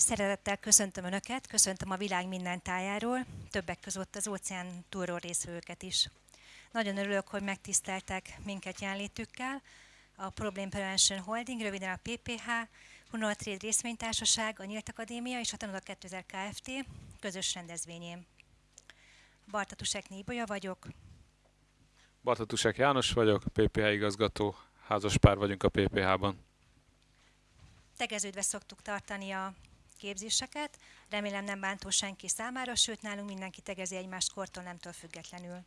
Szeretettel köszöntöm Önöket, köszöntöm a világ minden tájáról, többek között az óceán túlról részvőket is. Nagyon örülök, hogy megtiszteltek minket jelenlétükkel. A Problem Prevention Holding, röviden a PPH, Hunol Trade részvénytársaság, a Nyílt Akadémia és a Tanulak 2000 Kft. közös rendezvényén. Bartatusek Nébolya vagyok. Bartatusek János vagyok, PPH igazgató, házaspár vagyunk a PPH-ban. Tegeződve szoktuk tartani a képzéseket. Remélem nem bántó senki számára, sőt nálunk mindenki tegezi egymást kortól nemtől függetlenül.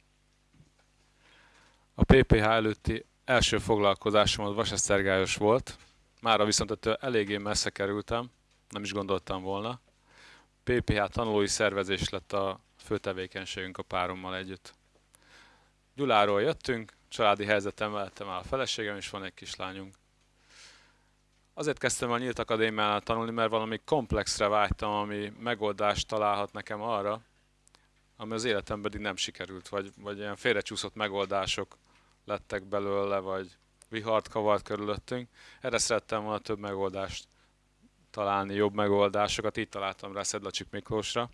A PPH előtti első foglalkozásom az Vasesztergályos volt. Mára viszont ettől eléggé messze kerültem, nem is gondoltam volna. PPH tanulói szervezés lett a fő tevékenységünk a párommal együtt. Gyuláról jöttünk, családi helyzetem mellettem áll a feleségem, és van egy kislányunk. Azért kezdtem a Nyílt Akadémiánál tanulni, mert valami komplexre vágytam, ami megoldást találhat nekem arra, ami az életemben pedig nem sikerült, vagy, vagy ilyen félrecsúszott megoldások lettek belőle, vagy vihart kavart körülöttünk. Erre szerettem volna több megoldást találni, jobb megoldásokat, így találtam rá Szedlacsik Miklósra.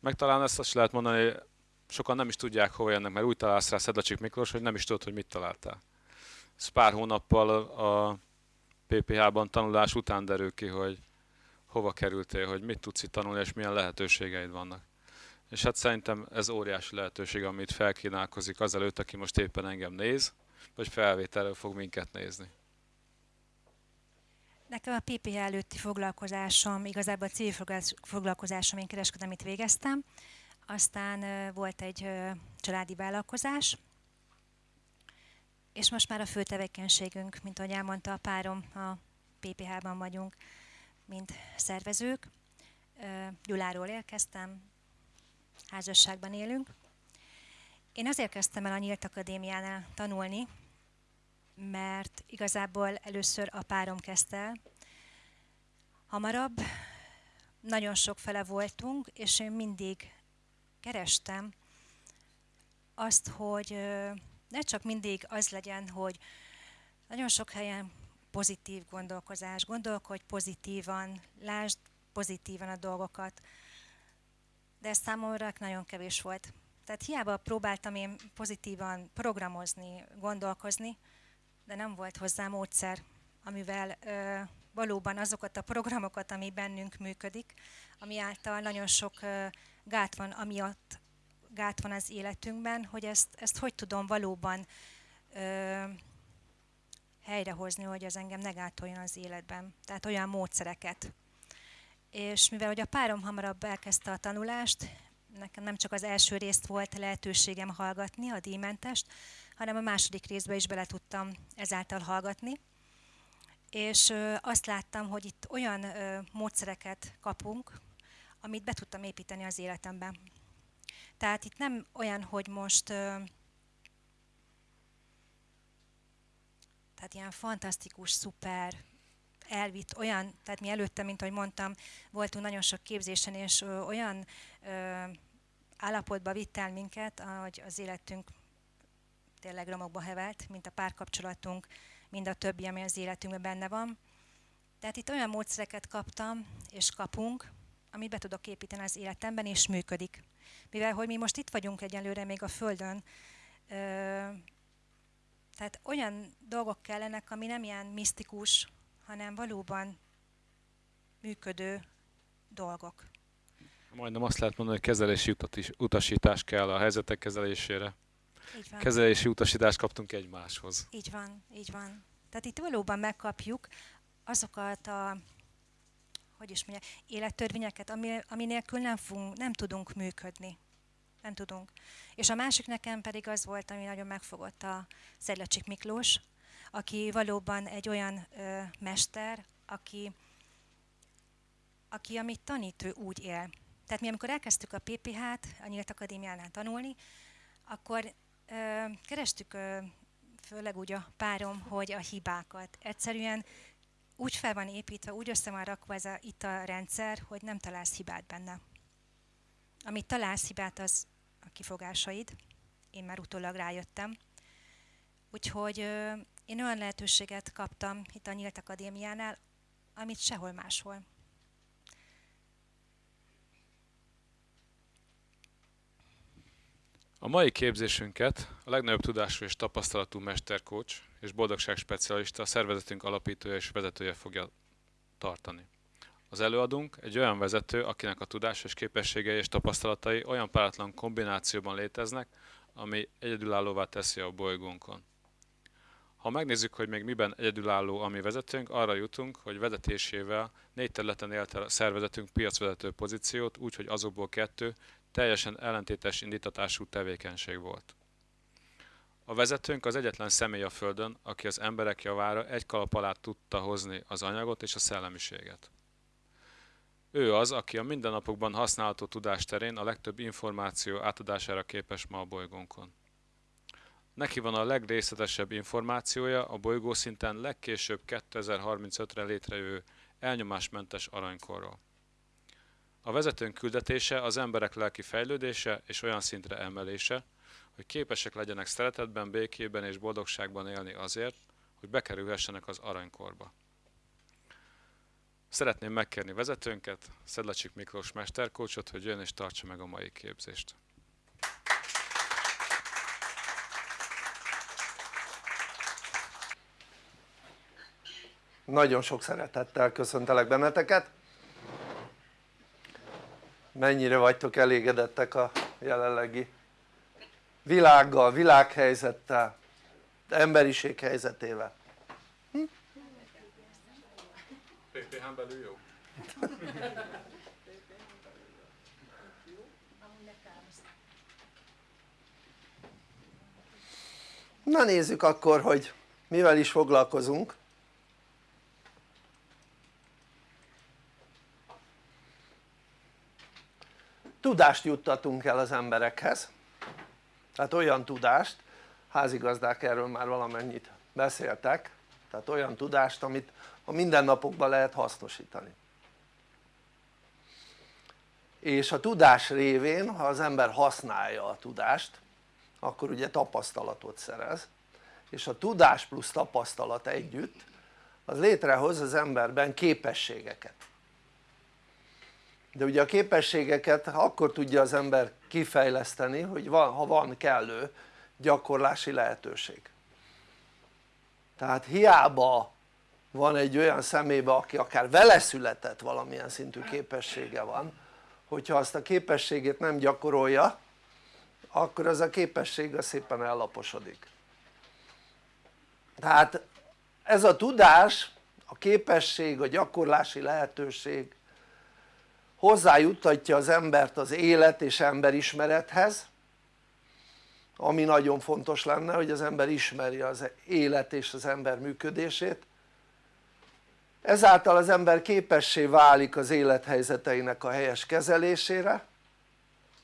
Meg talán ezt azt lehet mondani, sokan nem is tudják hova jönnek, mert úgy találsz rá Szedlacsik Miklós, hogy nem is tudod, hogy mit találtál. Ez pár hónappal a PPH-ban tanulás után derül ki, hogy hova kerültél, hogy mit tudsz itt tanulni, és milyen lehetőségeid vannak. És hát szerintem ez óriási lehetőség, amit felkínálkozik azelőtt, aki most éppen engem néz, vagy felvételről fog minket nézni. Nekem a PPH előtti foglalkozásom, igazából a civil foglalkozásom, én kereskedelmit végeztem, aztán volt egy családi vállalkozás, és most már a fő tevékenységünk, mint ahogy elmondta a párom, a PPH-ban vagyunk, mint szervezők. Gyuláról érkeztem, házasságban élünk. Én azért kezdtem el a Nyílt Akadémiánál tanulni, mert igazából először a párom kezdte el. Hamarabb nagyon sok fele voltunk, és én mindig kerestem azt, hogy ne csak mindig az legyen, hogy nagyon sok helyen pozitív gondolkozás, gondolkodj pozitívan, lásd pozitívan a dolgokat, de ez számomra nagyon kevés volt. Tehát hiába próbáltam én pozitívan programozni, gondolkozni, de nem volt hozzá módszer, amivel ö, valóban azokat a programokat, ami bennünk működik, ami által nagyon sok ö, gát van, amiatt gát van az életünkben, hogy ezt, ezt hogy tudom valóban ö, helyrehozni, hogy az engem ne gátoljon az életben. Tehát olyan módszereket. És mivel hogy a párom hamarabb elkezdte a tanulást, nekem nem csak az első részt volt lehetőségem hallgatni, a díjmentest, hanem a második részbe is bele tudtam ezáltal hallgatni. És azt láttam, hogy itt olyan módszereket kapunk, amit be tudtam építeni az életemben. Tehát itt nem olyan, hogy most tehát ilyen fantasztikus, szuper, elvitt olyan, tehát mi előtte, mint ahogy mondtam, voltunk nagyon sok képzésen, és olyan ö, állapotba vitt el minket, hogy az életünk tényleg romokba hevelt, mint a párkapcsolatunk, mind a többi, ami az életünkben benne van. Tehát itt olyan módszereket kaptam, és kapunk, amit be tudok építeni az életemben, és működik. Mivel, hogy mi most itt vagyunk egyelőre még a Földön, tehát olyan dolgok kellenek, ami nem ilyen misztikus, hanem valóban működő dolgok. Majdnem azt lehet mondani, hogy kezelési utasítás kell a helyzetek kezelésére. Így van. Kezelési utasítást kaptunk egymáshoz. Így van, így van. Tehát itt valóban megkapjuk azokat a hogy is mondja, élettörvényeket, ami, ami nélkül nem, fogunk, nem tudunk működni. Nem tudunk. És a másik nekem pedig az volt, ami nagyon megfogott a Szedlacsik Miklós, aki valóban egy olyan ö, mester, aki, aki amit tanít, ő úgy él. Tehát mi amikor elkezdtük a PPH-t, a Nyílt Akadémiánál tanulni, akkor ö, kerestük ö, főleg úgy a párom, hogy a hibákat. Egyszerűen úgy fel van építve, úgy össze van rakva ez a, itt a rendszer, hogy nem találsz hibát benne. Amit találsz hibát, az a kifogásaid. Én már utólag rájöttem. Úgyhogy én olyan lehetőséget kaptam itt a Nyílt Akadémiánál, amit sehol máshol. A mai képzésünket a legnagyobb tudású és tapasztalatú mesterkócs és boldogság specialista, a szervezetünk alapítója és vezetője fogja tartani. Az előadónk egy olyan vezető, akinek a tudás és képességei és tapasztalatai olyan páratlan kombinációban léteznek, ami egyedülállóvá teszi a bolygónkon. Ha megnézzük, hogy még miben egyedülálló a mi vezetőnk, arra jutunk, hogy vezetésével négy területen élte a szervezetünk piacvezető pozíciót, úgyhogy azokból kettő teljesen ellentétes indítatású tevékenység volt. A vezetőnk az egyetlen személy a Földön, aki az emberek javára egy kalap alá tudta hozni az anyagot és a szellemiséget. Ő az, aki a mindennapokban használható tudás terén a legtöbb információ átadására képes ma a bolygónkon. Neki van a legrészletesebb információja a bolygó szinten legkésőbb 2035-re létrejövő elnyomásmentes aranykorról. A vezetőnk küldetése az emberek lelki fejlődése és olyan szintre emelése, hogy képesek legyenek szeretetben, békében és boldogságban élni azért, hogy bekerülhessenek az aranykorba. Szeretném megkérni vezetőnket, Szedlacsik Miklós mesterkócsot, hogy jön és tartsa meg a mai képzést. Nagyon sok szeretettel köszöntelek benneteket. Mennyire vagytok elégedettek a jelenlegi világgal, világhelyzettel, emberiség helyzetével? Hm? PPH-n belül jó? Na nézzük akkor, hogy mivel is foglalkozunk. Tudást juttatunk el az emberekhez. Tehát olyan tudást, házigazdák erről már valamennyit beszéltek tehát olyan tudást amit a mindennapokban lehet hasznosítani. És a tudás révén ha az ember használja a tudást akkor ugye tapasztalatot szerez és a tudás plusz tapasztalat együtt az létrehoz az emberben képességeket de ugye a képességeket akkor tudja az ember kifejleszteni hogy van, ha van kellő gyakorlási lehetőség. Tehát hiába van egy olyan szemébe aki akár vele született valamilyen szintű képessége van hogyha azt a képességét nem gyakorolja akkor az a képesség az szépen ellaposodik. Tehát ez a tudás, a képesség, a gyakorlási lehetőség hozzájuttatja az embert az élet és emberismerethez ami nagyon fontos lenne hogy az ember ismeri az élet és az ember működését. Ezáltal az ember képessé válik az élethelyzeteinek a helyes kezelésére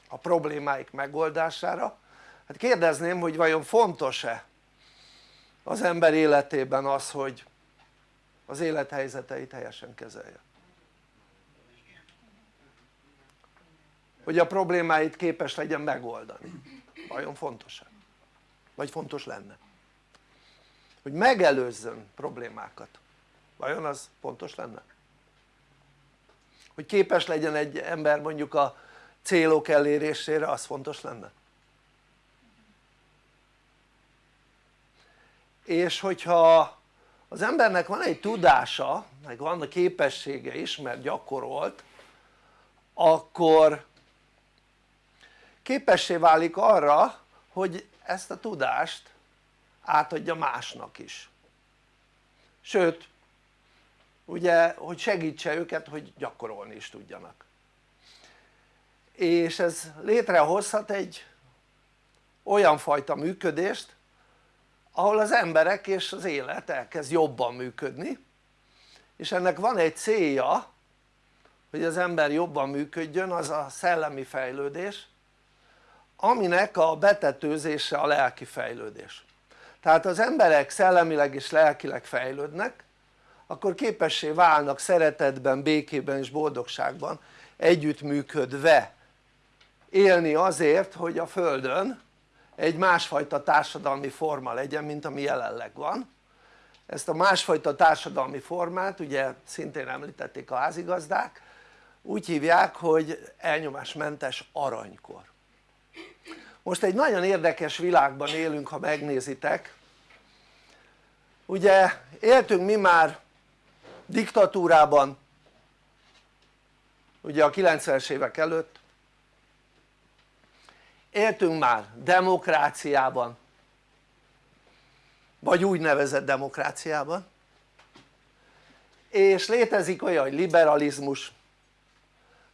a problémáik megoldására. Hát kérdezném hogy vajon fontos-e az ember életében az hogy az élethelyzeteit helyesen kezelje hogy a problémáit képes legyen megoldani vajon fontos-e? vagy fontos lenne? hogy megelőzzön problémákat vajon az fontos lenne? hogy képes legyen egy ember mondjuk a célok elérésére az fontos lenne? és hogyha az embernek van egy tudása meg van a képessége is mert gyakorolt akkor képessé válik arra hogy ezt a tudást átadja másnak is. Sőt ugye hogy segítse őket hogy gyakorolni is tudjanak. És ez létrehozhat egy olyan fajta működést ahol az emberek és az élet elkezd jobban működni és ennek van egy célja hogy az ember jobban működjön az a szellemi fejlődés aminek a betetőzése a lelki fejlődés. Tehát az emberek szellemileg és lelkileg fejlődnek akkor képessé válnak szeretetben, békében és boldogságban együttműködve. Élni azért hogy a Földön egy másfajta társadalmi forma legyen mint ami jelenleg van. Ezt a másfajta társadalmi formát ugye szintén említették a házigazdák. Úgy hívják hogy elnyomásmentes aranykor most egy nagyon érdekes világban élünk ha megnézitek. Ugye éltünk mi már diktatúrában ugye a 90-es évek előtt. Éltünk már demokráciában vagy úgynevezett demokráciában. És létezik olyan hogy liberalizmus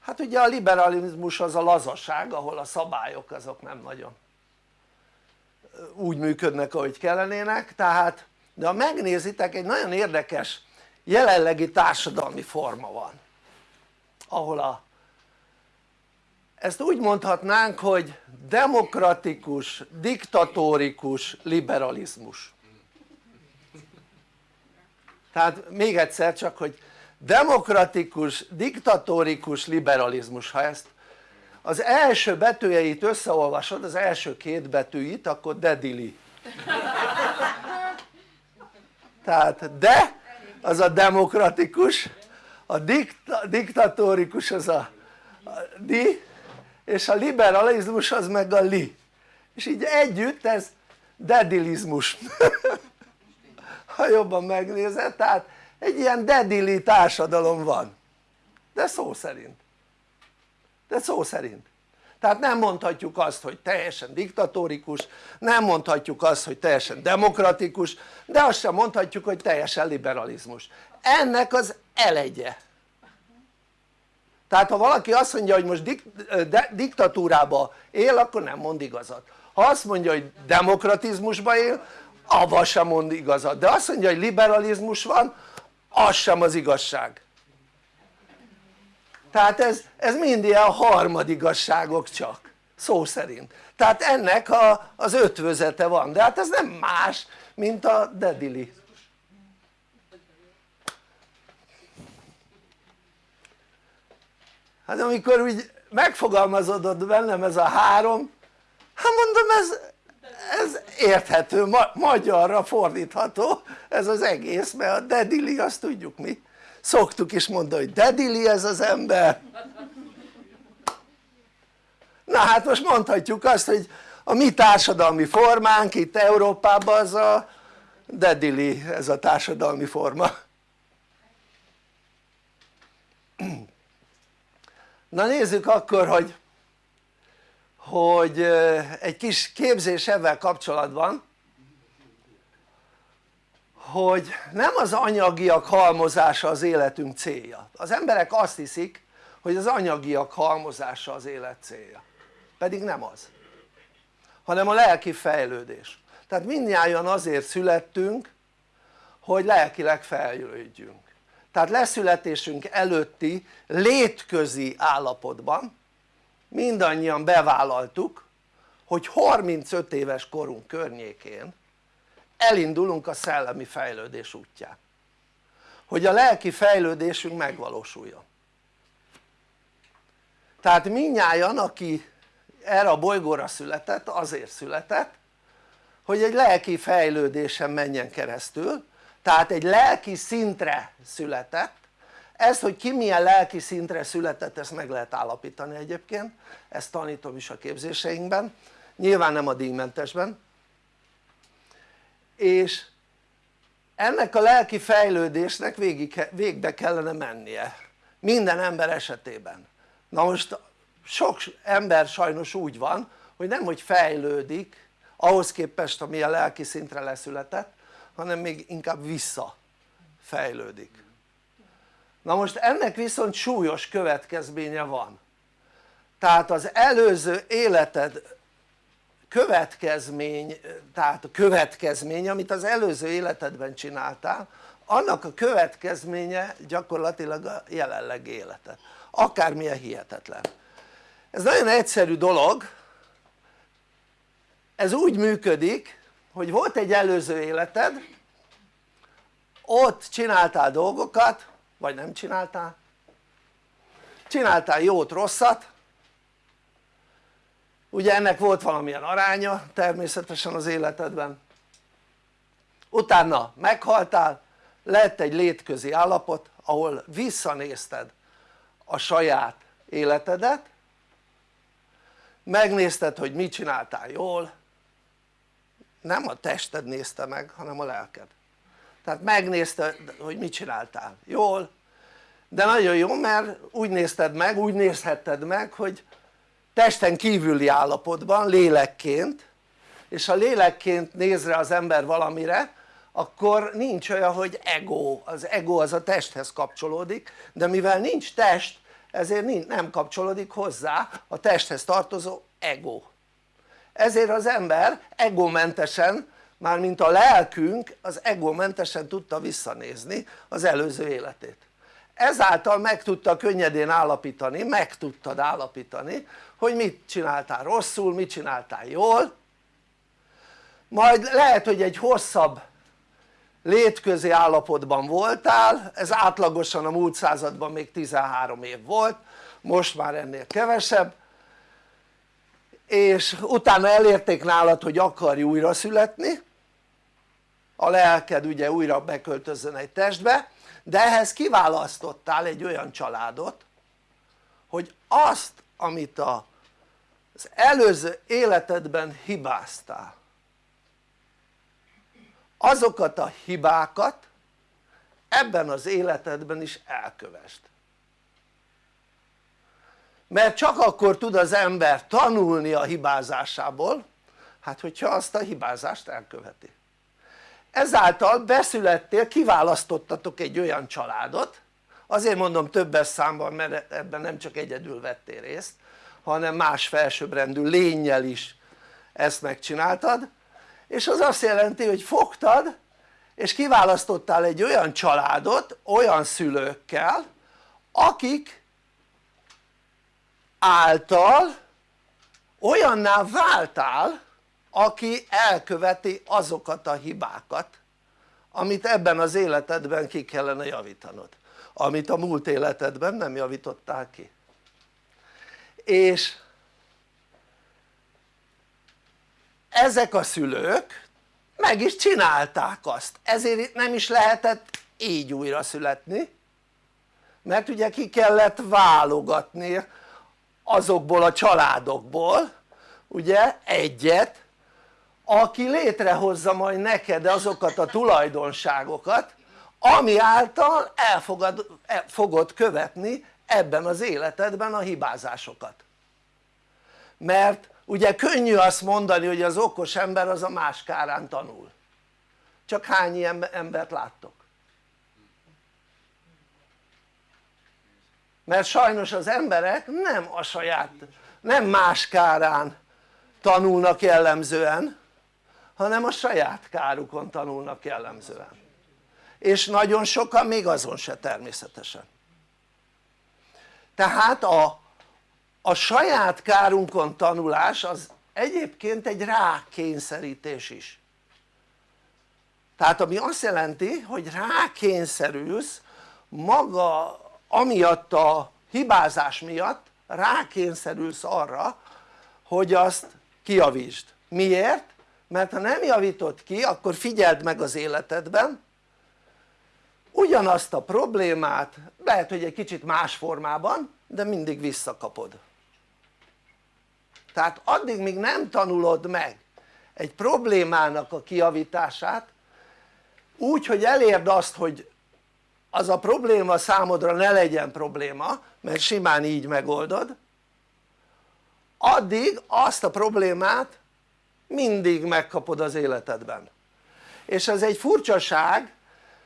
hát ugye a liberalizmus az a lazaság ahol a szabályok azok nem nagyon úgy működnek ahogy kellenének. Tehát de ha megnézitek egy nagyon érdekes jelenlegi társadalmi forma van ahol a ezt úgy mondhatnánk hogy demokratikus, diktatórikus liberalizmus. Tehát még egyszer csak hogy demokratikus, diktatórikus liberalizmus. Ha ezt az első betűjeit összeolvasod az első két betűit akkor dedili tehát de az a demokratikus a dikta, diktatórikus az a, a di és a liberalizmus az meg a li. És így együtt ez dedilizmus. Ha jobban megnézed tehát egy ilyen dedili társadalom van. De szó szerint. De szó szerint. Tehát nem mondhatjuk azt hogy teljesen diktatórikus nem mondhatjuk azt hogy teljesen demokratikus de azt sem mondhatjuk hogy teljesen liberalizmus. Ennek az elegye. Tehát ha valaki azt mondja hogy most dik, de, diktatúrába él akkor nem mond igazat. Ha azt mondja hogy demokratizmusba él avval sem mond igazat. De azt mondja hogy liberalizmus van az sem az igazság. Tehát ez, ez mind ilyen harmadigazságok csak szó szerint. Tehát ennek a, az ötvözete van de hát ez nem más mint a dedili. Hát amikor úgy megfogalmazódott bennem ez a három hát mondom ez, ez érthető, ma, magyarra fordítható ez az egész mert a dedili azt tudjuk mi. Szoktuk is mondani hogy dedili ez az ember. Na hát most mondhatjuk azt hogy a mi társadalmi formánk itt Európában az a dedili ez a társadalmi forma. Na nézzük akkor hogy hogy egy kis képzés ebben kapcsolatban hogy nem az anyagiak halmozása az életünk célja. Az emberek azt hiszik hogy az anyagiak halmozása az élet célja. Pedig nem az. Hanem a lelki fejlődés. Tehát mindnyájan azért születtünk hogy lelkileg fejlődjünk. Tehát leszületésünk előtti létközi állapotban mindannyian bevállaltuk hogy 35 éves korunk környékén elindulunk a szellemi fejlődés útján. Hogy a lelki fejlődésünk megvalósuljon. Tehát minnyáján aki erre a bolygóra született azért született hogy egy lelki fejlődésen menjen keresztül. Tehát egy lelki szintre született ezt hogy ki milyen lelki szintre született ezt meg lehet állapítani egyébként. Ezt tanítom is a képzéseinkben. Nyilván nem a díjmentesben. És ennek a lelki fejlődésnek végig, végbe kellene mennie. Minden ember esetében. Na most sok ember sajnos úgy van hogy nem hogy fejlődik ahhoz képest ami a lelki szintre leszületett hanem még inkább vissza fejlődik na most ennek viszont súlyos következménye van. Tehát az előző életed következmény, tehát a következmény amit az előző életedben csináltál annak a következménye gyakorlatilag a jelenleg életed. Akármilyen hihetetlen. Ez nagyon egyszerű dolog. Ez úgy működik hogy volt egy előző életed ott csináltál dolgokat vagy nem csináltál? Csináltál jót rosszat? Ugye ennek volt valamilyen aránya természetesen az életedben. Utána meghaltál lett egy létközi állapot ahol visszanézted a saját életedet megnézted hogy mit csináltál jól. Nem a tested nézte meg hanem a lelked tehát megnézted hogy mit csináltál. Jól. De nagyon jó mert úgy nézted meg, úgy nézhetted meg hogy testen kívüli állapotban, lélekként és ha lélekként néz rá az ember valamire akkor nincs olyan hogy ego, az ego az a testhez kapcsolódik de mivel nincs test ezért nem kapcsolódik hozzá a testhez tartozó ego. Ezért az ember egomentesen mármint a lelkünk az egomentesen tudta visszanézni az előző életét. Ezáltal meg tudta könnyedén állapítani, meg tudtad állapítani hogy mit csináltál rosszul, mit csináltál jól. Majd lehet hogy egy hosszabb létközi állapotban voltál, ez átlagosan a múlt században még 13 év volt, most már ennél kevesebb. És utána elérték nálad hogy akarj újra születni lelked ugye újra beköltözzön egy testbe de ehhez kiválasztottál egy olyan családot hogy azt amit a, az előző életedben hibáztál azokat a hibákat ebben az életedben is elkövest mert csak akkor tud az ember tanulni a hibázásából hát hogyha azt a hibázást elköveti ezáltal beszülettél, kiválasztottatok egy olyan családot. Azért mondom többes számban mert ebben nem csak egyedül vettél részt hanem más felsőbbrendű lényel is ezt megcsináltad. És az azt jelenti hogy fogtad és kiválasztottál egy olyan családot olyan szülőkkel akik által olyanná váltál aki elköveti azokat a hibákat amit ebben az életedben ki kellene javítanod. Amit a múlt életedben nem javítottál ki. És ezek a szülők meg is csinálták azt. Ezért nem is lehetett így újra születni mert ugye ki kellett válogatni azokból a családokból ugye egyet aki létrehozza majd neked azokat a tulajdonságokat ami által elfogad, el fogod követni ebben az életedben a hibázásokat mert ugye könnyű azt mondani hogy az okos ember az a más kárán tanul csak hány ilyen embert láttok? mert sajnos az emberek nem a saját, nem más kárán tanulnak jellemzően hanem a saját kárukon tanulnak jellemzően. És nagyon sokan még azon se természetesen. Tehát a, a saját kárunkon tanulás az egyébként egy rákényszerítés is. Tehát ami azt jelenti hogy rákényszerülsz maga amiatt a hibázás miatt rákényszerülsz arra hogy azt kiavítsd, miért? Mert ha nem javítod ki akkor figyeld meg az életedben. Ugyanazt a problémát lehet hogy egy kicsit más formában de mindig visszakapod. Tehát addig míg nem tanulod meg egy problémának a kijavítását úgy hogy elérd azt hogy az a probléma számodra ne legyen probléma mert simán így megoldod addig azt a problémát mindig megkapod az életedben és ez egy furcsaság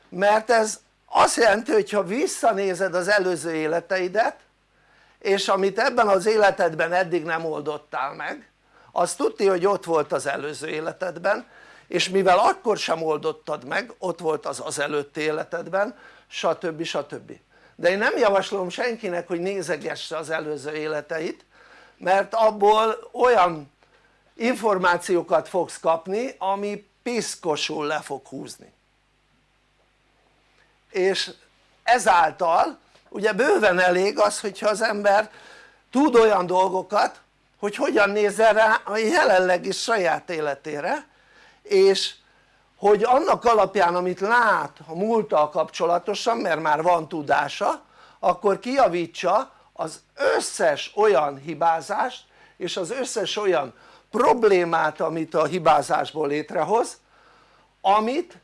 mert ez azt jelenti hogy ha visszanézed az előző életeidet és amit ebben az életedben eddig nem oldottál meg az tudti hogy ott volt az előző életedben és mivel akkor sem oldottad meg ott volt az az előtti életedben stb. stb. de én nem javaslom senkinek hogy nézegesse az előző életeit mert abból olyan információkat fogsz kapni ami piszkosul le fog húzni. És ezáltal ugye bőven elég az hogyha az ember tud olyan dolgokat hogy hogyan nézzen rá a jelenlegi saját életére és hogy annak alapján amit lát a múlttal kapcsolatosan mert már van tudása akkor kijavítsa az összes olyan hibázást és az összes olyan problémát amit a hibázásból létrehoz amit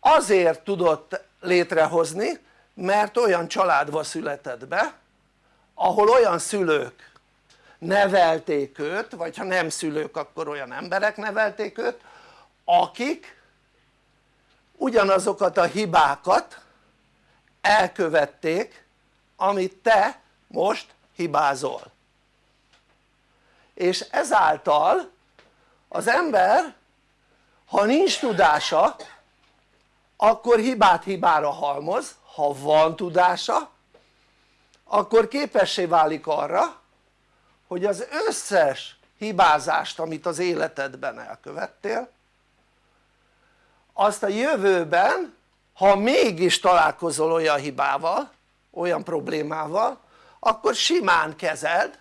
azért tudott létrehozni mert olyan családba született be ahol olyan szülők nevelték őt vagy ha nem szülők akkor olyan emberek nevelték őt akik ugyanazokat a hibákat elkövették amit te most hibázol és ezáltal az ember ha nincs tudása akkor hibát hibára halmoz, ha van tudása akkor képessé válik arra hogy az összes hibázást amit az életedben elkövettél azt a jövőben ha mégis találkozol olyan hibával olyan problémával akkor simán kezeld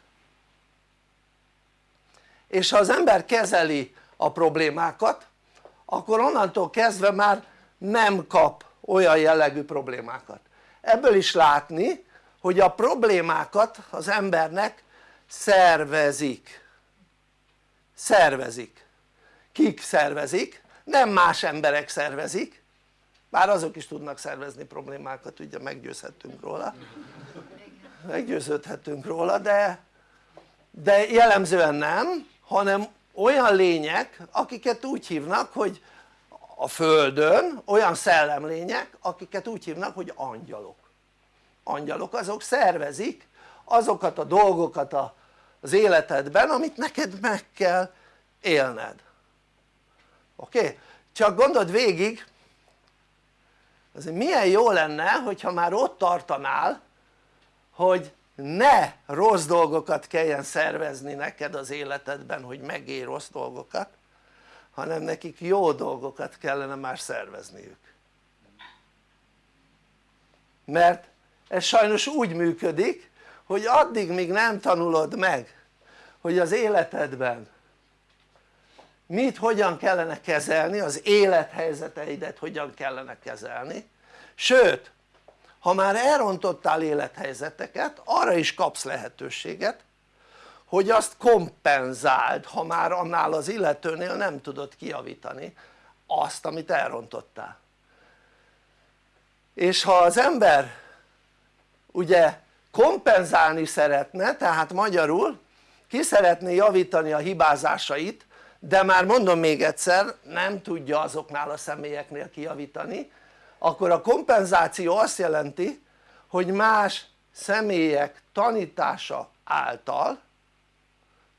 és ha az ember kezeli a problémákat akkor onnantól kezdve már nem kap olyan jellegű problémákat. Ebből is látni hogy a problémákat az embernek szervezik. Szervezik. Kik szervezik? nem más emberek szervezik. Bár azok is tudnak szervezni problémákat ugye meggyőzhetünk róla. Meggyőződhetünk róla de, de jellemzően nem hanem olyan lények akiket úgy hívnak hogy a földön olyan szellemlények akiket úgy hívnak hogy angyalok angyalok azok szervezik azokat a dolgokat az életedben amit neked meg kell élned oké? Csak gondold végig azért milyen jó lenne hogyha már ott tartanál hogy ne rossz dolgokat kelljen szervezni neked az életedben hogy megélj rossz dolgokat hanem nekik jó dolgokat kellene már szervezniük. Mert ez sajnos úgy működik hogy addig míg nem tanulod meg hogy az életedben mit hogyan kellene kezelni, az élethelyzeteidet hogyan kellene kezelni sőt ha már elrontottál élethelyzeteket arra is kapsz lehetőséget hogy azt kompenzáld ha már annál az illetőnél nem tudod kijavítani azt amit elrontottál. És ha az ember ugye kompenzálni szeretne tehát magyarul ki szeretné javítani a hibázásait de már mondom még egyszer nem tudja azoknál a személyeknél kijavítani akkor a kompenzáció azt jelenti hogy más személyek tanítása által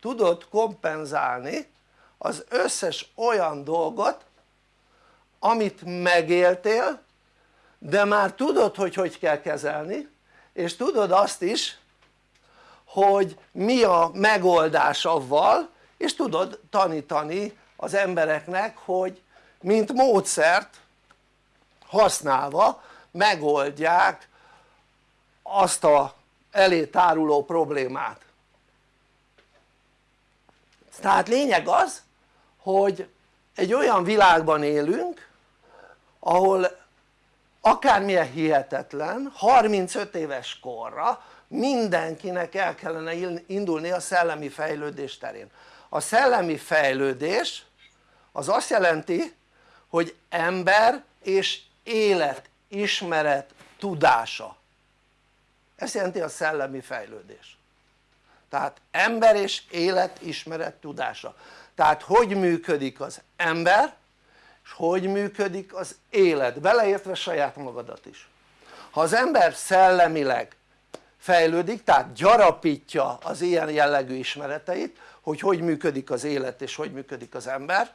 tudod kompenzálni az összes olyan dolgot amit megéltél de már tudod hogy hogy kell kezelni és tudod azt is hogy mi a megoldás avval és tudod tanítani az embereknek hogy mint módszert használva megoldják azt a elé táruló problémát. Tehát lényeg az hogy egy olyan világban élünk ahol akármilyen hihetetlen 35 éves korra mindenkinek el kellene indulni a szellemi fejlődés terén. A szellemi fejlődés az azt jelenti hogy ember és élet, ismeret, tudása. Ez jelenti a szellemi fejlődés. Tehát ember és élet, ismeret, tudása. Tehát hogy működik az ember és hogy működik az élet beleértve saját magadat is. Ha az ember szellemileg fejlődik tehát gyarapítja az ilyen jellegű ismereteit hogy hogy működik az élet és hogy működik az ember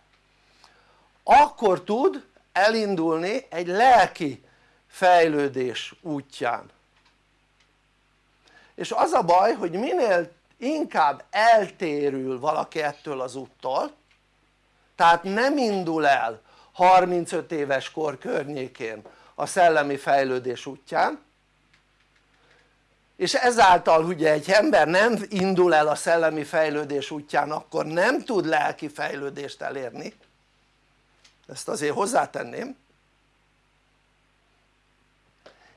akkor tud elindulni egy lelki fejlődés útján. És az a baj hogy minél inkább eltérül valaki ettől az úttól tehát nem indul el 35 éves kor környékén a szellemi fejlődés útján és ezáltal ugye egy ember nem indul el a szellemi fejlődés útján akkor nem tud lelki fejlődést elérni ezt azért hozzátenném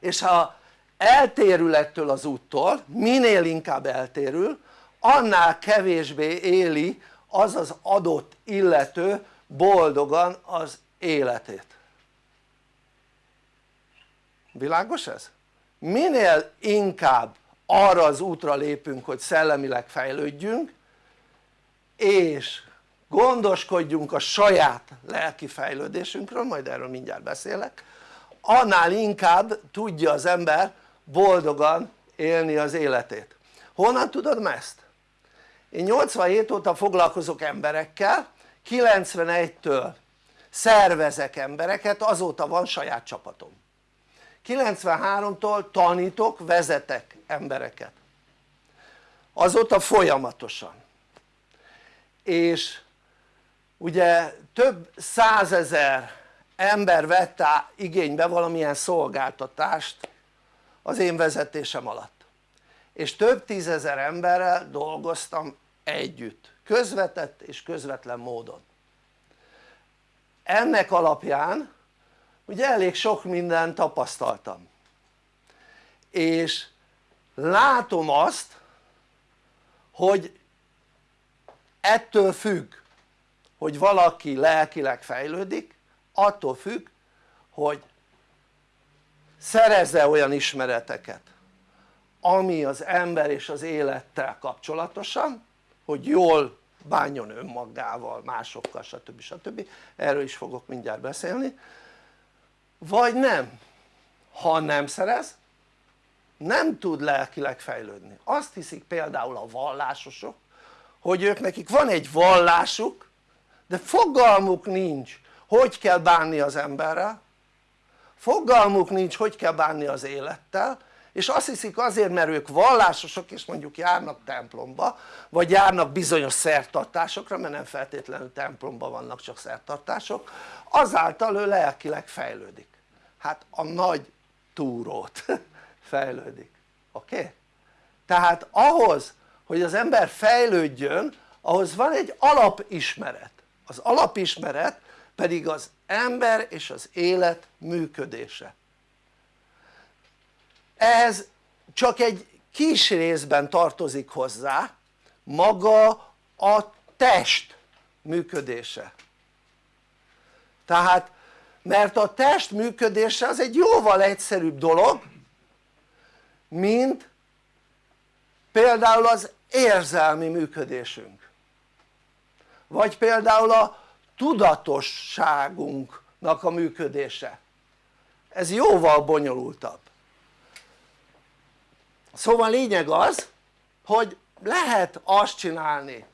és ha eltérül ettől az úttól, minél inkább eltérül annál kevésbé éli az az adott illető boldogan az életét világos ez? minél inkább arra az útra lépünk hogy szellemileg fejlődjünk és gondoskodjunk a saját lelki fejlődésünkről, majd erről mindjárt beszélek. Annál inkább tudja az ember boldogan élni az életét. Honnan tudod ezt? én 87 óta foglalkozok emberekkel 91-től szervezek embereket azóta van saját csapatom. 93-tól tanítok, vezetek embereket. Azóta folyamatosan. És ugye több százezer ember vette igénybe valamilyen szolgáltatást az én vezetésem alatt. És több tízezer emberrel dolgoztam együtt közvetett és közvetlen módon. Ennek alapján ugye elég sok mindent tapasztaltam. És látom azt hogy ettől függ hogy valaki lelkileg fejlődik attól függ hogy szerezze olyan ismereteket ami az ember és az élettel kapcsolatosan hogy jól bánjon önmagával, másokkal stb. stb. erről is fogok mindjárt beszélni vagy nem ha nem szerez nem tud lelkileg fejlődni azt hiszik például a vallásosok hogy ők nekik van egy vallásuk de fogalmuk nincs hogy kell bánni az emberrel. Fogalmuk nincs hogy kell bánni az élettel. És azt hiszik azért mert ők vallásosok és mondjuk járnak templomba vagy járnak bizonyos szertartásokra mert nem feltétlenül templomba vannak csak szertartások. Azáltal ő lelkileg fejlődik. Hát a nagy túrót fejlődik. Oké? Okay? tehát ahhoz hogy az ember fejlődjön ahhoz van egy alapismeret az alapismeret pedig az ember és az élet működése. Ehhez csak egy kis részben tartozik hozzá maga a test működése. Tehát mert a test működése az egy jóval egyszerűbb dolog mint például az érzelmi működésünk vagy például a tudatosságunknak a működése. Ez jóval bonyolultabb. Szóval lényeg az hogy lehet azt csinálni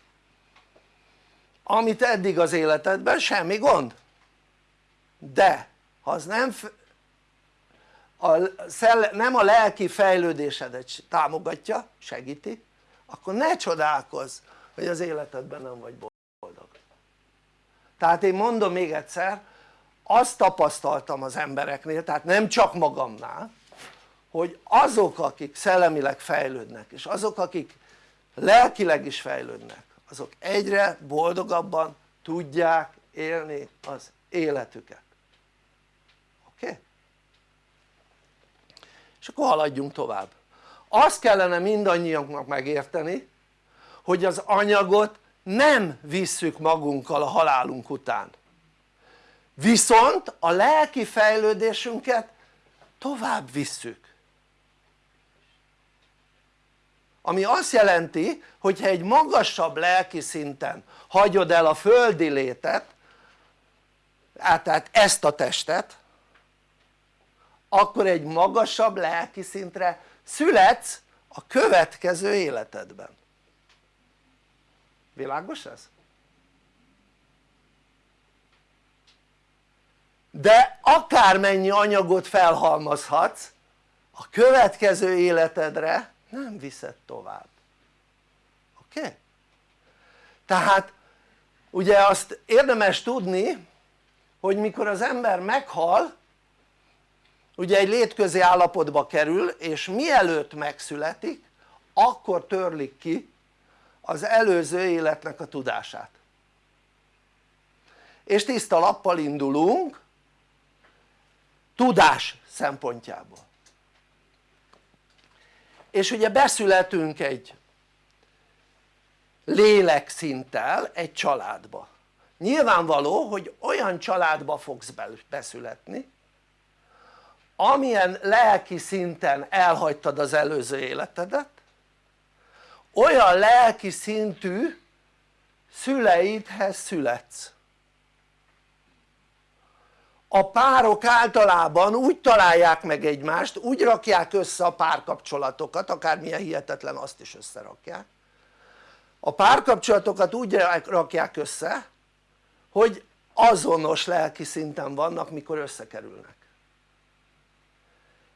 amit eddig az életedben semmi gond. De ha az nem a nem a lelki fejlődésedet támogatja, segíti akkor ne csodálkozz hogy az életedben nem vagy boldog tehát én mondom még egyszer azt tapasztaltam az embereknél tehát nem csak magamnál hogy azok akik szellemileg fejlődnek és azok akik lelkileg is fejlődnek azok egyre boldogabban tudják élni az életüket oké? Okay? és akkor haladjunk tovább azt kellene mindannyiunknak megérteni hogy az anyagot nem visszük magunkkal a halálunk után. Viszont a lelki fejlődésünket tovább visszük. Ami azt jelenti hogy ha egy magasabb lelki szinten hagyod el a földi létet tehát ezt a testet akkor egy magasabb lelki szintre születsz a következő életedben világos ez? de akármennyi anyagot felhalmozhatsz a következő életedre nem viszed tovább oké? Okay? tehát ugye azt érdemes tudni hogy mikor az ember meghal ugye egy létközi állapotba kerül és mielőtt megszületik akkor törlik ki előző életnek a tudását. És tiszta lappal indulunk tudás szempontjából. És ugye beszületünk egy lélekszinttel egy családba. Nyilvánvaló hogy olyan családba fogsz beszületni amilyen lelki szinten elhagytad az előző életedet olyan lelki szintű szüleidhez születsz. A párok általában úgy találják meg egymást, úgy rakják össze a párkapcsolatokat, akármilyen hihetetlen azt is összerakják. A párkapcsolatokat úgy rakják össze hogy azonos lelki szinten vannak mikor összekerülnek.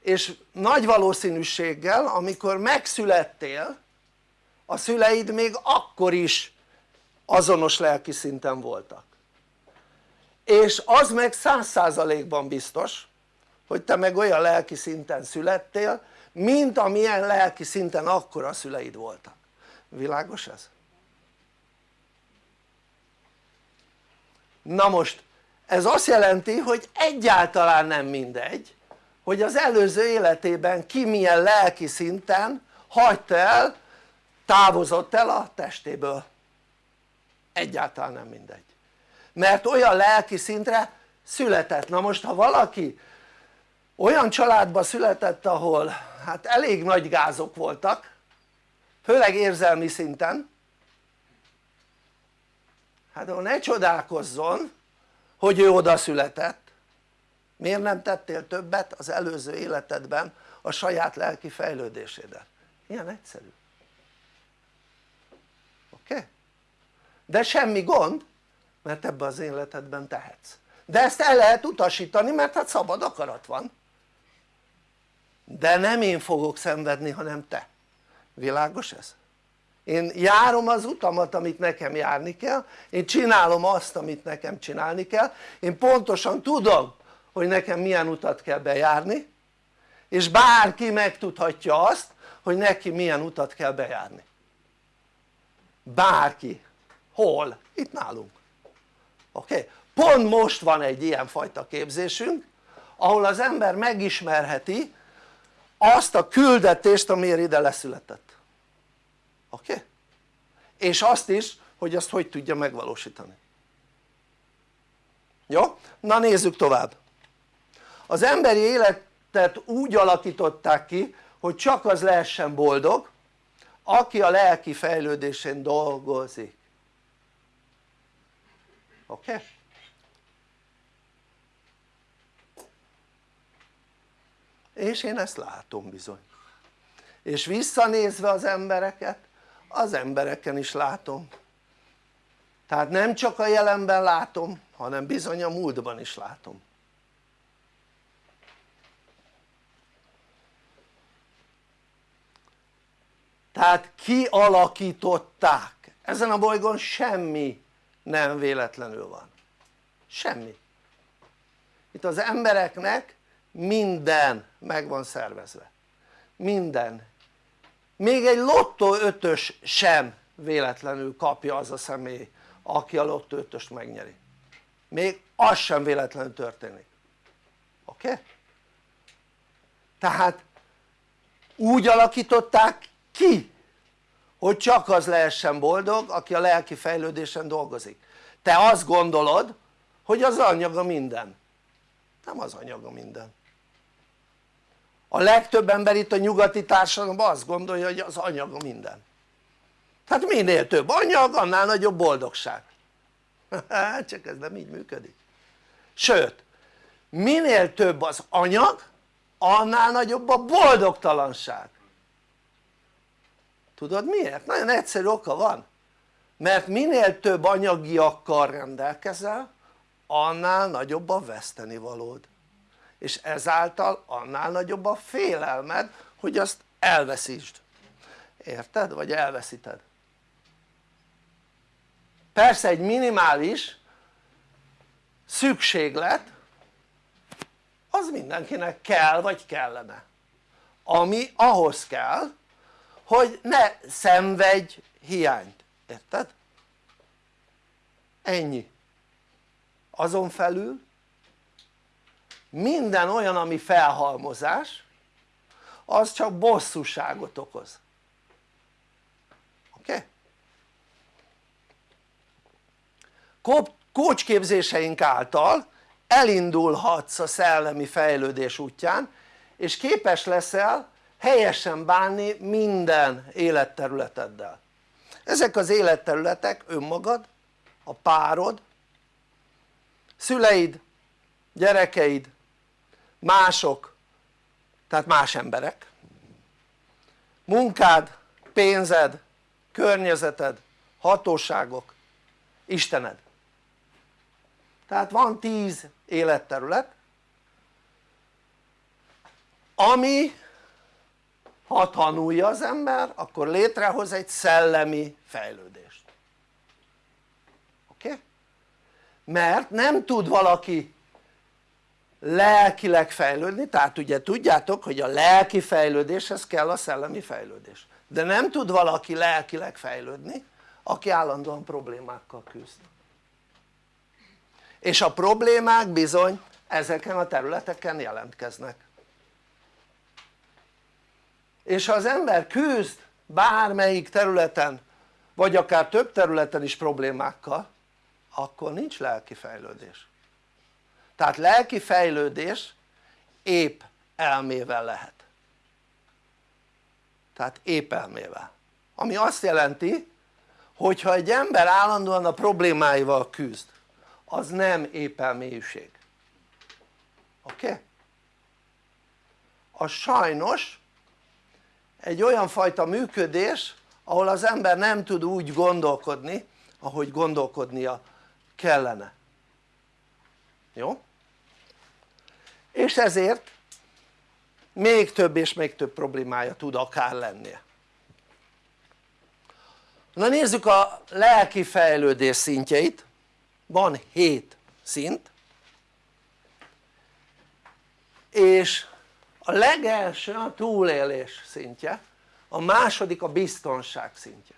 És nagy valószínűséggel amikor megszülettél a szüleid még akkor is azonos lelki szinten voltak és az meg száz százalékban biztos hogy te meg olyan lelki szinten születtél mint amilyen lelki szinten akkor a szüleid voltak világos ez? na most ez azt jelenti hogy egyáltalán nem mindegy hogy az előző életében ki milyen lelki szinten hagyta el távozott el a testéből. Egyáltalán nem mindegy. Mert olyan lelki szintre született, na most ha valaki olyan családba született ahol hát elég nagy gázok voltak főleg érzelmi szinten hát ahol ne csodálkozzon hogy ő oda született. Miért nem tettél többet az előző életedben a saját lelki fejlődésédet ilyen egyszerű oké? Okay? De semmi gond mert ebben az életedben tehetsz. De ezt el lehet utasítani mert hát szabad akarat van. De nem én fogok szenvedni hanem te. Világos ez? én járom az utamat amit nekem járni kell. Én csinálom azt amit nekem csinálni kell. Én pontosan tudom hogy nekem milyen utat kell bejárni és bárki megtudhatja azt hogy neki milyen utat kell bejárni. Bárki, hol? itt nálunk oké? Okay? pont most van egy ilyen fajta képzésünk ahol az ember megismerheti azt a küldetést amiért ide leszületett oké? Okay? és azt is hogy azt hogy tudja megvalósítani jó? na nézzük tovább az emberi életet úgy alakították ki hogy csak az lehessen boldog aki a lelki fejlődésén dolgozik? Okay? és én ezt látom bizony. És visszanézve az embereket az embereken is látom. Tehát nem csak a jelenben látom hanem bizony a múltban is látom. Tehát kialakították. Ezen a bolygón semmi nem véletlenül van. Semmi. Itt az embereknek minden meg van szervezve. Minden. Még egy lottó ötös sem véletlenül kapja az a személy aki a lottó ötöst megnyeri. Még az sem véletlenül történik. Oké? Okay? tehát úgy alakították ki hogy csak az lehessen boldog aki a lelki fejlődésen dolgozik. Te azt gondolod hogy az anyaga minden. Nem az anyaga minden. A legtöbb ember itt a nyugati társadalomban azt gondolja hogy az anyaga minden. Tehát minél több anyag annál nagyobb boldogság. Csak ez nem így működik. Sőt minél több az anyag annál nagyobb a boldogtalanság tudod miért? nagyon egyszerű oka van. Mert minél több anyagiakkal rendelkezel annál nagyobb a vesztenivalód és ezáltal annál nagyobb a félelmed hogy azt elveszítsd. Érted? vagy elveszíted. Persze egy minimális szükséglet az mindenkinek kell vagy kellene. Ami ahhoz kell hogy ne szenvedj hiányt, érted? ennyi azon felül minden olyan ami felhalmozás az csak bosszúságot okoz oké? Okay? kócsképzéseink által elindulhatsz a szellemi fejlődés útján és képes leszel helyesen bánni minden életterületeddel. Ezek az életterületek önmagad, a párod, szüleid, gyerekeid, mások, tehát más emberek, munkád, pénzed, környezeted, hatóságok, Istened. Tehát van tíz életterület ami ha tanulja az ember akkor létrehoz egy szellemi fejlődést. Oké? Mert nem tud valaki lelkileg fejlődni, tehát ugye tudjátok hogy a lelki fejlődéshez kell a szellemi fejlődés. De nem tud valaki lelkileg fejlődni aki állandóan problémákkal küzd. És a problémák bizony ezeken a területeken jelentkeznek és ha az ember küzd bármelyik területen vagy akár több területen is problémákkal akkor nincs lelki fejlődés tehát lelki fejlődés épp elmével lehet tehát épp elmével ami azt jelenti hogyha egy ember állandóan a problémáival küzd az nem épp elmélyűség oké? Okay? az sajnos egy olyan fajta működés ahol az ember nem tud úgy gondolkodni ahogy gondolkodnia kellene. Jó? és ezért még több és még több problémája tud akár lennie. Na nézzük a lelki fejlődés szintjeit. Van 7 szint. És a legelső a túlélés szintje a második a biztonság szintje.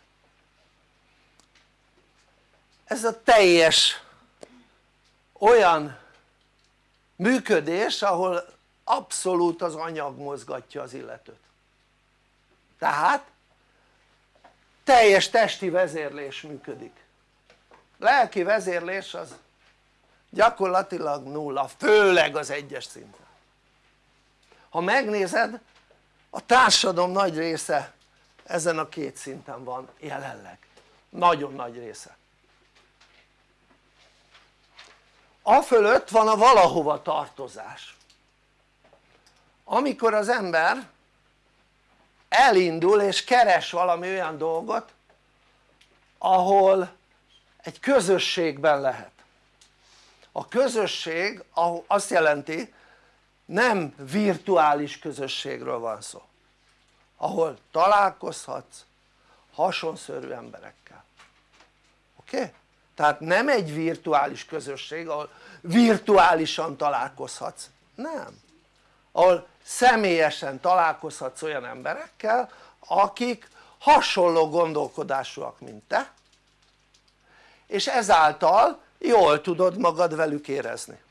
Ez a teljes olyan működés ahol abszolút az anyag mozgatja az illetőt. Tehát teljes testi vezérlés működik. Lelki vezérlés az gyakorlatilag nulla, főleg az egyes szinten ha megnézed a társadalom nagy része ezen a két szinten van jelenleg, nagyon nagy része. A fölött van a valahova tartozás. Amikor az ember elindul és keres valami olyan dolgot ahol egy közösségben lehet. A közösség azt jelenti nem virtuális közösségről van szó ahol találkozhatsz hasonszörű emberekkel oké? Okay? tehát nem egy virtuális közösség ahol virtuálisan találkozhatsz, nem ahol személyesen találkozhatsz olyan emberekkel akik hasonló gondolkodásúak mint te és ezáltal jól tudod magad velük érezni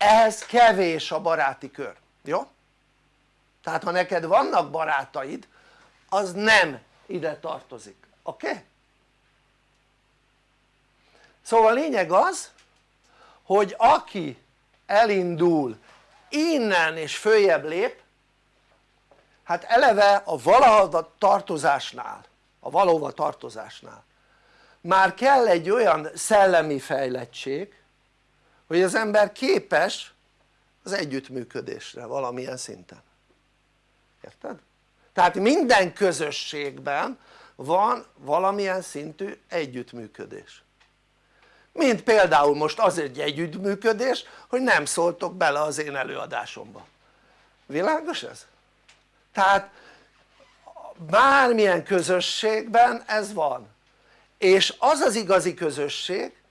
ehhez kevés a baráti kör, jó? tehát ha neked vannak barátaid az nem ide tartozik, oké? Okay? szóval a lényeg az hogy aki elindul innen és följebb lép hát eleve a valahova tartozásnál a valóva tartozásnál már kell egy olyan szellemi fejlettség hogy az ember képes az együttműködésre valamilyen szinten érted? tehát minden közösségben van valamilyen szintű együttműködés mint például most az egy együttműködés hogy nem szóltok bele az én előadásomba világos ez? tehát bármilyen közösségben ez van és az az igazi közösség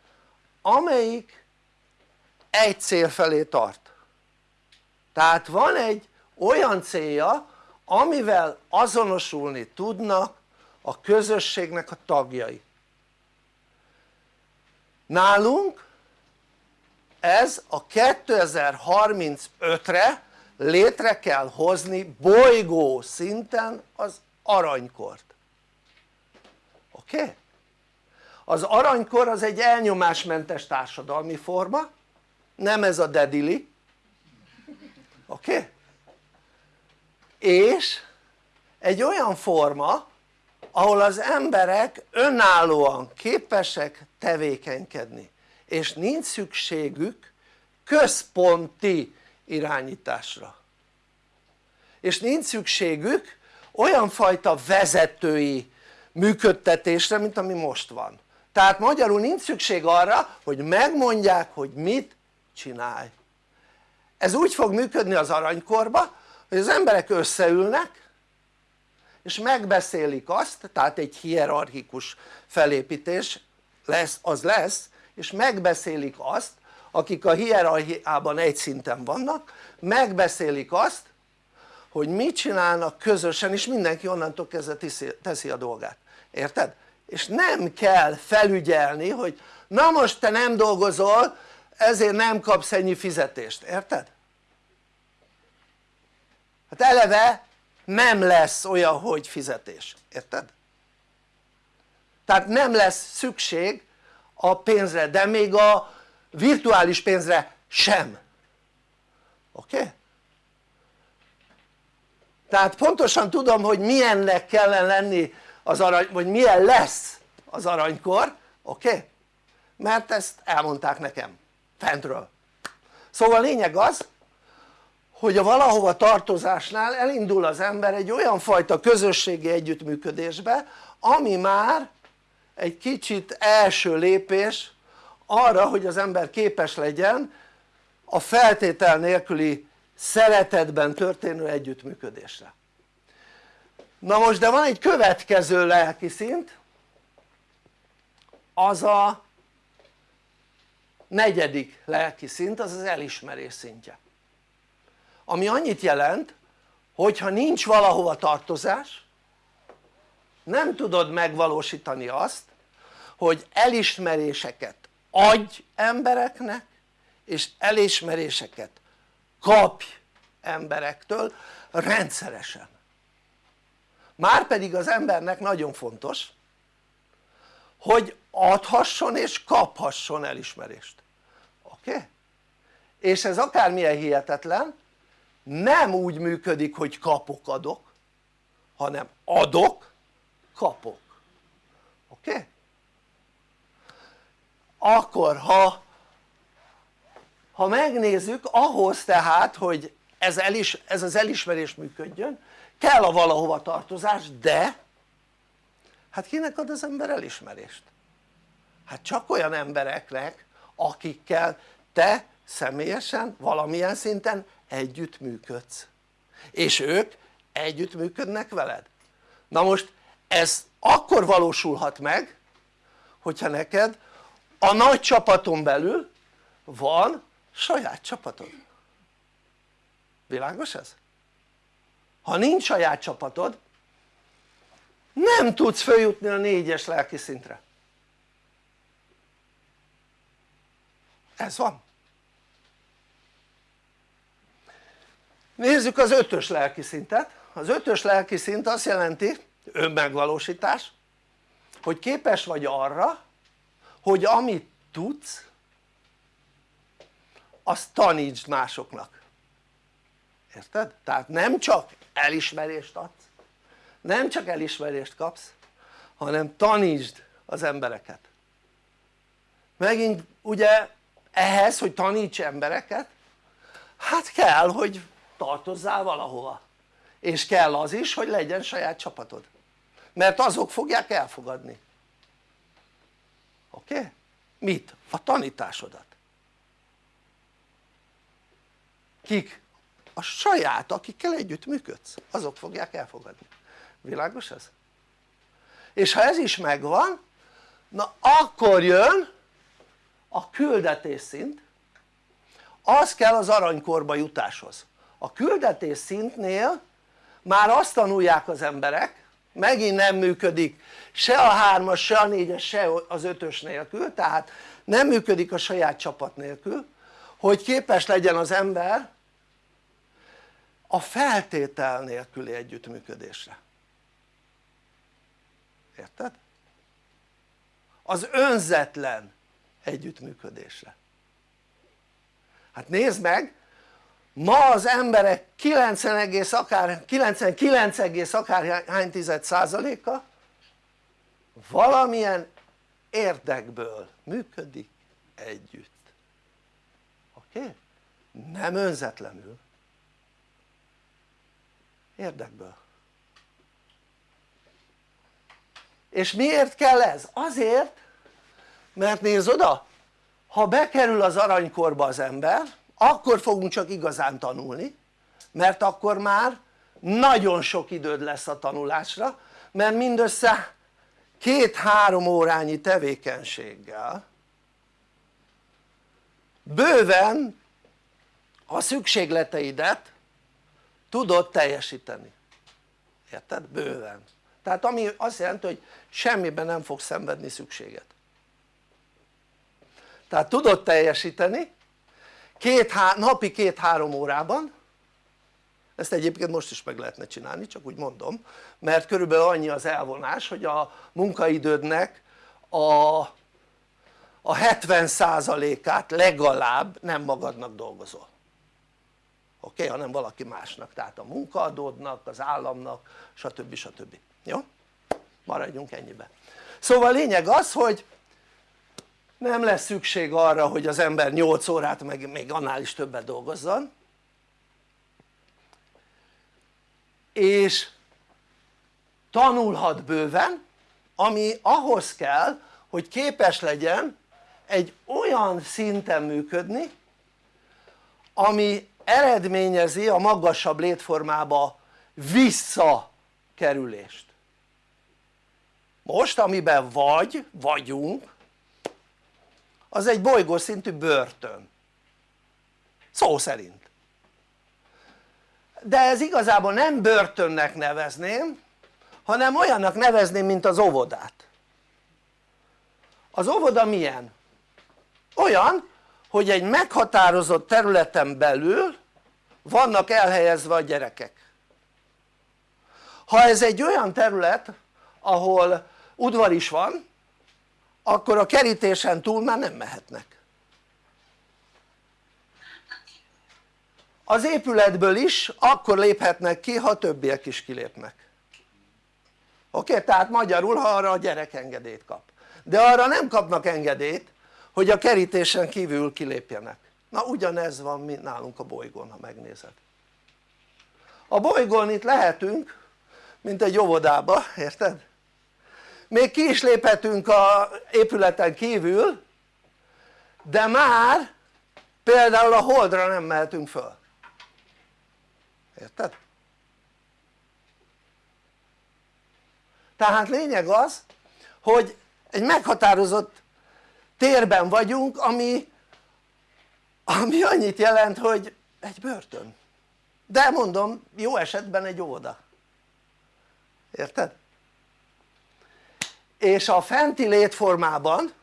amelyik egy cél felé tart tehát van egy olyan célja amivel azonosulni tudnak a közösségnek a tagjai nálunk ez a 2035-re létre kell hozni bolygó szinten az aranykort oké? Okay? az aranykor az egy elnyomásmentes társadalmi forma nem ez a dedili oké? Okay? és egy olyan forma ahol az emberek önállóan képesek tevékenykedni és nincs szükségük központi irányításra és nincs szükségük olyan fajta vezetői működtetésre mint ami most van tehát magyarul nincs szükség arra hogy megmondják hogy mit csinálj ez úgy fog működni az aranykorba hogy az emberek összeülnek és megbeszélik azt, tehát egy hierarchikus felépítés lesz, az lesz és megbeszélik azt akik a hierarchiában egy szinten vannak megbeszélik azt hogy mit csinálnak közösen és mindenki onnantól kezdve teszi, a dolgát, érted? és nem kell felügyelni hogy na most te nem dolgozol ezért nem kapsz ennyi fizetést, érted? hát eleve nem lesz olyan hogy fizetés, érted? tehát nem lesz szükség a pénzre de még a virtuális pénzre sem oké? Okay? tehát pontosan tudom hogy milyennek kellene lenni az arany, vagy milyen lesz az aranykor, oké? Mert ezt elmondták nekem fentről. Szóval a lényeg az hogy a valahova tartozásnál elindul az ember egy olyan fajta közösségi együttműködésbe ami már egy kicsit első lépés arra hogy az ember képes legyen a feltétel nélküli szeretetben történő együttműködésre. Na most de van egy következő lelki szint az a negyedik lelki szint az az elismerés szintje. Ami annyit jelent hogyha nincs valahova tartozás nem tudod megvalósítani azt hogy elismeréseket adj embereknek és elismeréseket kapj emberektől rendszeresen. Márpedig az embernek nagyon fontos hogy adhasson és kaphasson elismerést oké? Okay? és ez akármilyen hihetetlen nem úgy működik hogy kapok adok hanem adok kapok oké? Okay? akkor ha ha megnézzük ahhoz tehát hogy ez, elis, ez az elismerés működjön kell a valahova tartozás de hát kinek ad az ember elismerést? hát csak olyan embereknek akikkel te személyesen valamilyen szinten együttműködsz és ők együttműködnek veled na most ez akkor valósulhat meg hogyha neked a nagy csapaton belül van saját csapatod világos ez? ha nincs saját csapatod nem tudsz följutni a négyes lelki szintre. Ez van. Nézzük az ötös lelki szintet. Az ötös lelki szint azt jelenti önmegvalósítás hogy képes vagy arra hogy amit tudsz azt tanítsd másoknak. Érted? tehát nem csak elismerést adsz nem csak elismerést kapsz hanem tanítsd az embereket megint ugye ehhez hogy taníts embereket hát kell hogy tartozzál valahova és kell az is hogy legyen saját csapatod mert azok fogják elfogadni oké? Okay? mit? a tanításodat kik? a saját akikkel együtt működsz azok fogják elfogadni világos ez? és ha ez is megvan na akkor jön a küldetés szint. Az kell az aranykorba jutáshoz. A küldetés szintnél már azt tanulják az emberek megint nem működik se a hármas, se a négyes, se az ötös nélkül tehát nem működik a saját csapat nélkül hogy képes legyen az ember a feltétel nélküli együttműködésre érted? az önzetlen együttműködésre hát nézd meg ma az emberek 90, akár, 99, akár hány tized százaléka valamilyen érdekből működik együtt oké? Nem önzetlenül érdekből és miért kell ez? azért mert nézd oda ha bekerül az aranykorba az ember akkor fogunk csak igazán tanulni mert akkor már nagyon sok időd lesz a tanulásra mert mindössze két-három órányi tevékenységgel bőven a szükségleteidet tudod teljesíteni érted? bőven tehát ami azt jelenti hogy semmiben nem fogsz szenvedni szükséget tehát tudod teljesíteni két, napi két-három órában ezt egyébként most is meg lehetne csinálni csak úgy mondom mert körülbelül annyi az elvonás hogy a munkaidődnek a, a 70%-át legalább nem magadnak dolgozol oké? Okay? hanem valaki másnak tehát a munkaadódnak, az államnak stb. stb. jó? Maradjunk ennyibe. Szóval lényeg az hogy nem lesz szükség arra hogy az ember 8 órát meg még annál is többet dolgozzon. És tanulhat bőven ami ahhoz kell hogy képes legyen egy olyan szinten működni ami eredményezi a magasabb létformába visszakerülést most amiben vagy, vagyunk az egy bolygószintű börtön. Szó szerint. De ez igazából nem börtönnek nevezném hanem olyannak nevezném mint az óvodát. Az óvoda milyen? olyan hogy egy meghatározott területen belül vannak elhelyezve a gyerekek. Ha ez egy olyan terület ahol udvar is van akkor a kerítésen túl már nem mehetnek. Az épületből is akkor léphetnek ki ha többiek is kilépnek. Oké? Tehát magyarul ha arra a gyerek engedélyt kap. De arra nem kapnak engedélyt hogy a kerítésen kívül kilépjenek. Na ugyanez van mint nálunk a bolygón ha megnézed. A bolygón itt lehetünk mint egy óvodába, érted? Még ki is léphetünk a épületen kívül de már például a holdra nem mehetünk föl érted? tehát lényeg az hogy egy meghatározott térben vagyunk ami, ami annyit jelent hogy egy börtön de mondom jó esetben egy óvoda érted? És a fenti létformában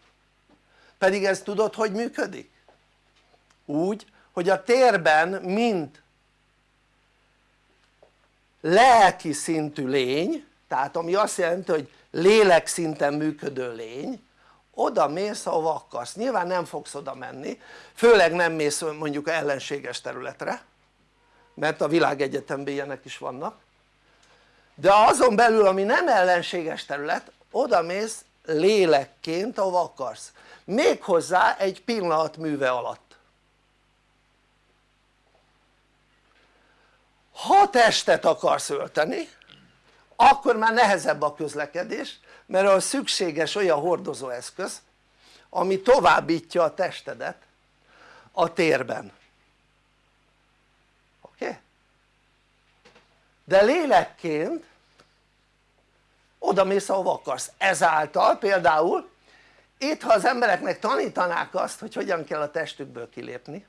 pedig ez tudod hogy működik? úgy hogy a térben mint lelki szintű lény tehát ami azt jelenti hogy lélek szinten működő lény oda mész ahova akarsz, nyilván nem fogsz oda menni főleg nem mész mondjuk ellenséges területre mert a világegyetemben ilyenek is vannak de azon belül ami nem ellenséges terület oda mész lélekként ahova akarsz méghozzá egy pillanat műve alatt ha testet akarsz ölteni akkor már nehezebb a közlekedés mert az szükséges olyan hordozóeszköz ami továbbítja a testedet a térben oké? Okay? de lélekként oda mész ahova akarsz, ezáltal például itt ha az embereknek tanítanák azt hogy hogyan kell a testükből kilépni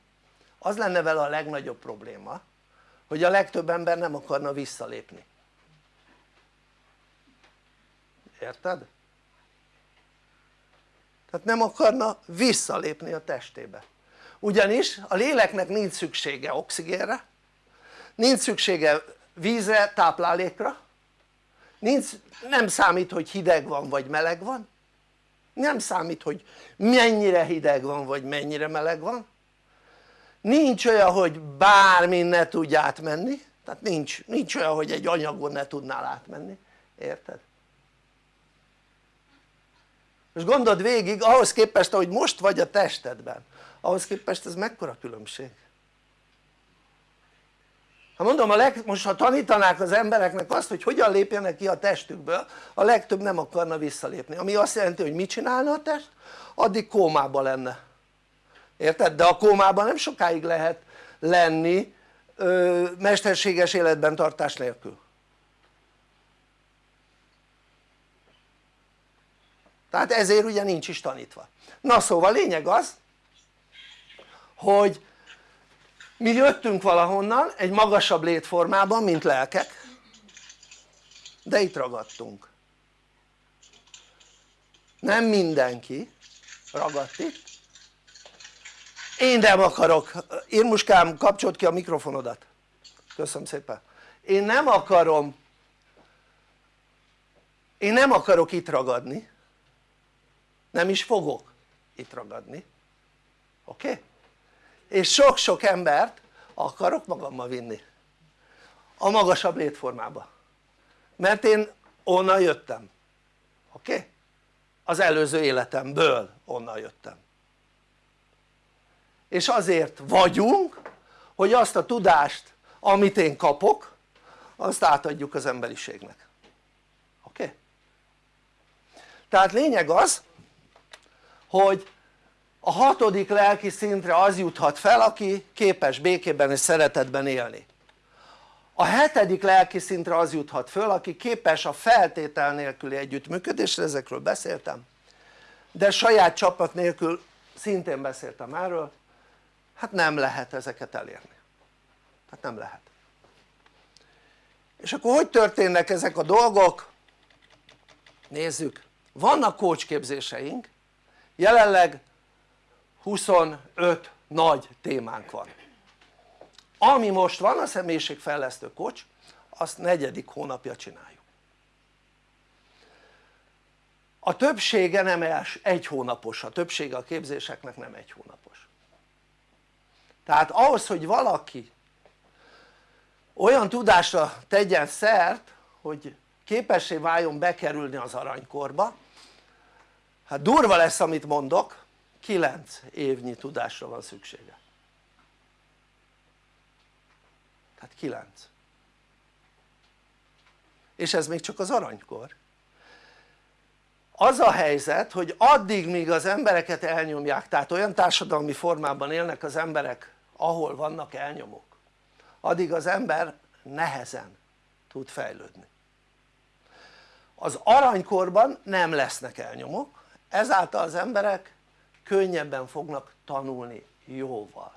az lenne vele a legnagyobb probléma hogy a legtöbb ember nem akarna visszalépni. Érted? tehát nem akarna visszalépni a testébe. Ugyanis a léleknek nincs szüksége oxigénre nincs szüksége vízre, táplálékra nincs, nem számít hogy hideg van vagy meleg van. Nem számít hogy mennyire hideg van vagy mennyire meleg van. Nincs olyan hogy bármin ne tudj átmenni. Tehát nincs, nincs olyan hogy egy anyagon ne tudnál átmenni, érted? most gondold végig ahhoz képest ahogy most vagy a testedben ahhoz képest ez mekkora különbség ha mondom a leg, most ha tanítanák az embereknek azt hogy hogyan lépjenek ki a testükből a legtöbb nem akarna visszalépni ami azt jelenti hogy mit csinálna a test? addig kómában lenne érted? de a kómában nem sokáig lehet lenni ö, mesterséges életben tartás nélkül tehát ezért ugye nincs is tanítva na szóval lényeg az hogy mi jöttünk valahonnan egy magasabb létformában mint lelkek. De itt ragadtunk. Nem mindenki ragadt itt. Én nem akarok, Irmuskám kapcsolt ki a mikrofonodat. Köszönöm szépen. Én nem akarom. Én nem akarok itt ragadni. Nem is fogok itt ragadni. Oké? Okay? És sok-sok embert akarok magammal vinni a magasabb létformába mert én onnan jöttem oké? Okay? az előző életemből onnan jöttem és azért vagyunk hogy azt a tudást amit én kapok azt átadjuk az emberiségnek oké? Okay? tehát lényeg az hogy a hatodik lelki szintre az juthat fel aki képes békében és szeretetben élni. A hetedik lelki szintre az juthat föl aki képes a feltétel nélküli együttműködésre, ezekről beszéltem. De saját csapat nélkül szintén beszéltem erről. Hát nem lehet ezeket elérni. Hát nem lehet. És akkor hogy történnek ezek a dolgok? nézzük. Vannak kócsképzéseink. Jelenleg 25 nagy témánk van. Ami most van a személyiségfejlesztő kocs azt negyedik hónapja csináljuk. A többsége nem egy hónapos, a többsége a képzéseknek nem egy hónapos. Tehát ahhoz hogy valaki olyan tudásra tegyen szert hogy képessé váljon bekerülni az aranykorba hát durva lesz amit mondok 9 évnyi tudásra van szüksége. Tehát 9 és ez még csak az aranykor. Az a helyzet hogy addig míg az embereket elnyomják tehát olyan társadalmi formában élnek az emberek ahol vannak elnyomók addig az ember nehezen tud fejlődni. Az aranykorban nem lesznek elnyomók ezáltal az emberek könnyebben fognak tanulni jóval.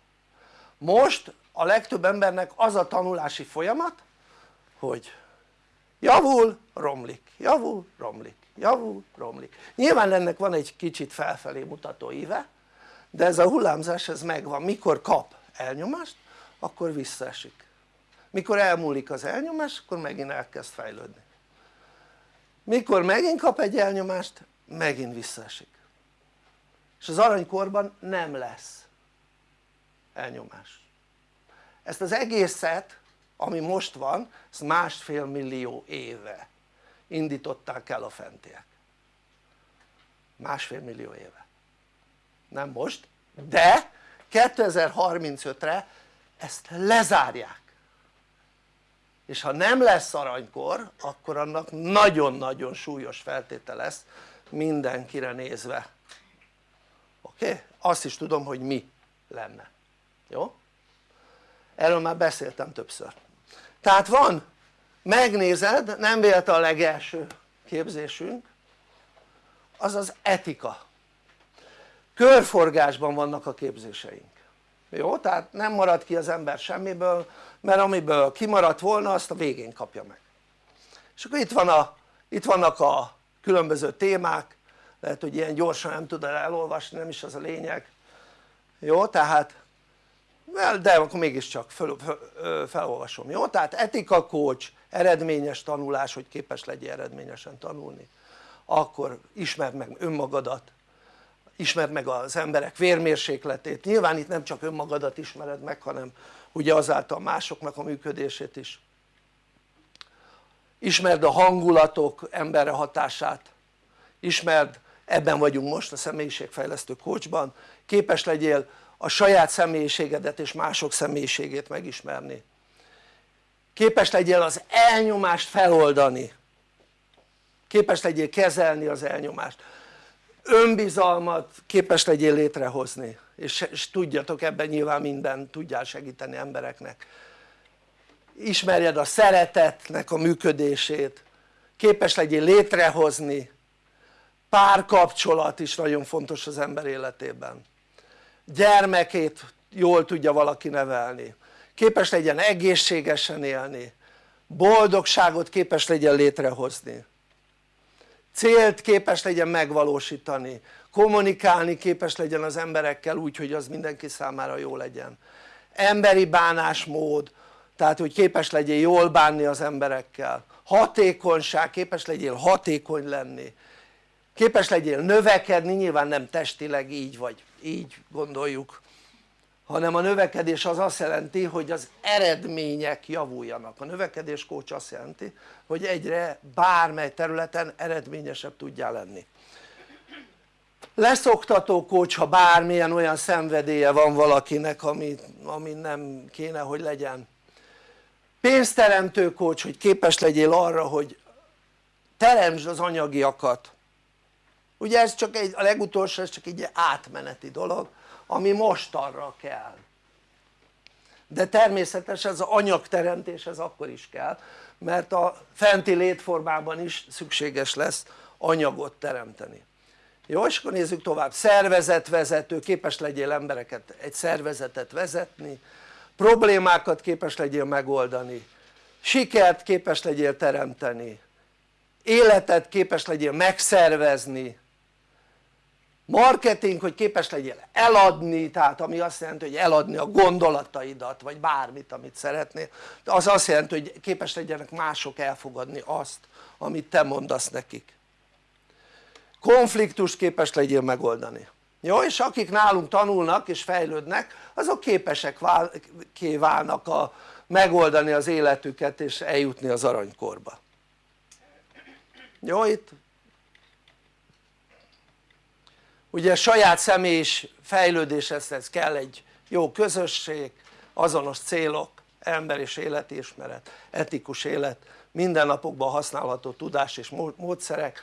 Most a legtöbb embernek az a tanulási folyamat hogy javul, romlik, javul, romlik, javul, romlik. Nyilván ennek van egy kicsit felfelé mutató íve de ez a hullámzás ez megvan, mikor kap elnyomást akkor visszaesik. Mikor elmúlik az elnyomás akkor megint elkezd fejlődni. Mikor megint kap egy elnyomást megint visszaesik és az aranykorban nem lesz elnyomás. Ezt az egészet ami most van ezt másfél millió éve indították el a fentiek. Másfél millió éve. Nem most de 2035-re ezt lezárják. És ha nem lesz aranykor akkor annak nagyon-nagyon súlyos feltétel lesz mindenkire nézve oké? Azt is tudom hogy mi lenne jó? erről már beszéltem többször tehát van megnézed nem véletlen a legelső képzésünk az az etika körforgásban vannak a képzéseink jó? tehát nem marad ki az ember semmiből mert amiből kimaradt volna azt a végén kapja meg és akkor itt, van a, itt vannak a különböző témák lehet hogy ilyen gyorsan nem tudod elolvasni nem is az a lényeg. Jó tehát de akkor mégiscsak fel, fel, felolvasom jó? Tehát etika coach eredményes tanulás hogy képes legyél eredményesen tanulni. Akkor ismerd meg önmagadat ismerd meg az emberek vérmérsékletét, nyilván itt nem csak önmagadat ismered meg hanem ugye azáltal másoknak a működését is. Ismerd a hangulatok emberre hatását. Ismerd, ebben vagyunk most a személyiségfejlesztő coachban képes legyél a saját személyiségedet és mások személyiségét megismerni. Képes legyél az elnyomást feloldani. Képes legyél kezelni az elnyomást. Önbizalmat képes legyél létrehozni. És, és tudjatok ebben nyilván minden tudjál segíteni embereknek. Ismerjed a szeretetnek a működését. Képes legyél létrehozni párkapcsolat is nagyon fontos az ember életében. Gyermekét jól tudja valaki nevelni. Képes legyen egészségesen élni. Boldogságot képes legyen létrehozni. Célt képes legyen megvalósítani. Kommunikálni képes legyen az emberekkel úgy hogy az mindenki számára jó legyen. Emberi bánásmód tehát hogy képes legyél jól bánni az emberekkel. Hatékonyság, képes legyél hatékony lenni képes legyél növekedni, nyilván nem testileg így vagy így gondoljuk hanem a növekedés az azt jelenti hogy az eredmények javuljanak, a növekedés kócs azt jelenti hogy egyre bármely területen eredményesebb tudjál lenni. Leszoktató kócs ha bármilyen olyan szenvedélye van valakinek ami, ami nem kéne hogy legyen. Pénzteremtő kócs hogy képes legyél arra hogy teremtsd az anyagiakat ugye ez csak egy, a legutolsó ez csak egy átmeneti dolog ami most arra kell. De természetesen az anyagteremtés ez akkor is kell mert a fenti létformában is szükséges lesz anyagot teremteni. Jó és akkor nézzük tovább. Szervezetvezető képes legyél embereket egy szervezetet vezetni. Problémákat képes legyél megoldani. Sikert képes legyél teremteni. Életet képes legyél megszervezni marketing hogy képes legyél eladni tehát ami azt jelenti hogy eladni a gondolataidat vagy bármit amit szeretnél az azt jelenti hogy képes legyenek mások elfogadni azt amit te mondasz nekik. Konfliktust képes legyél megoldani. Jó és akik nálunk tanulnak és fejlődnek azok képesek vál, válnak a, megoldani az életüket és eljutni az aranykorba. Jó itt ugye saját személyis fejlődéshez kell egy jó közösség, azonos célok, ember és életismeret, etikus élet, mindennapokban használható tudás és módszerek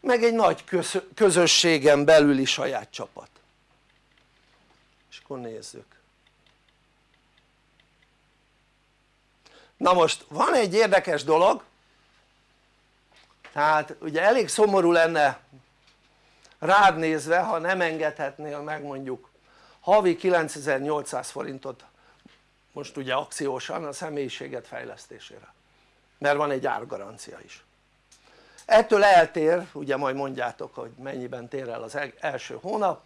meg egy nagy közösségen belüli saját csapat. És akkor nézzük. Na most van egy érdekes dolog. Tehát ugye elég szomorú lenne rád nézve ha nem engedhetnél meg mondjuk havi 9800 forintot most ugye akciósan a személyiséget fejlesztésére. Mert van egy árgarancia is. Ettől eltér, ugye majd mondjátok hogy mennyiben tér el az első hónap.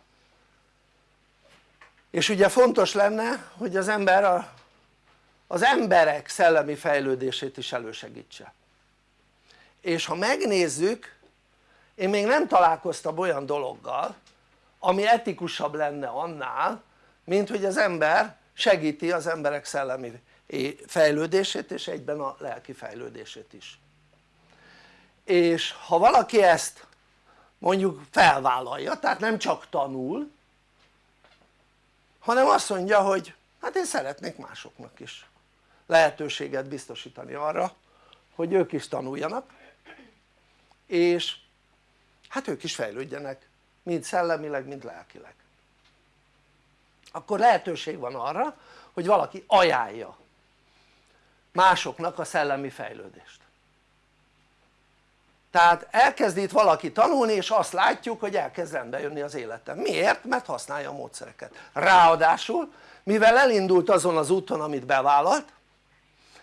És ugye fontos lenne hogy az ember a, az emberek szellemi fejlődését is elősegítse. És ha megnézzük én még nem találkoztam olyan dologgal ami etikusabb lenne annál mint hogy az ember segíti az emberek szellemi fejlődését és egyben a lelki fejlődését is. És ha valaki ezt mondjuk felvállalja tehát nem csak tanul hanem azt mondja hogy hát én szeretnék másoknak is lehetőséget biztosítani arra hogy ők is tanuljanak és hát ők is fejlődjenek mind szellemileg mind lelkileg. Akkor lehetőség van arra hogy valaki ajánlja másoknak a szellemi fejlődést. Tehát elkezd itt valaki tanulni és azt látjuk hogy elkezd rendbe jönni az életem, miért? mert használja a módszereket, ráadásul mivel elindult azon az úton amit bevállalt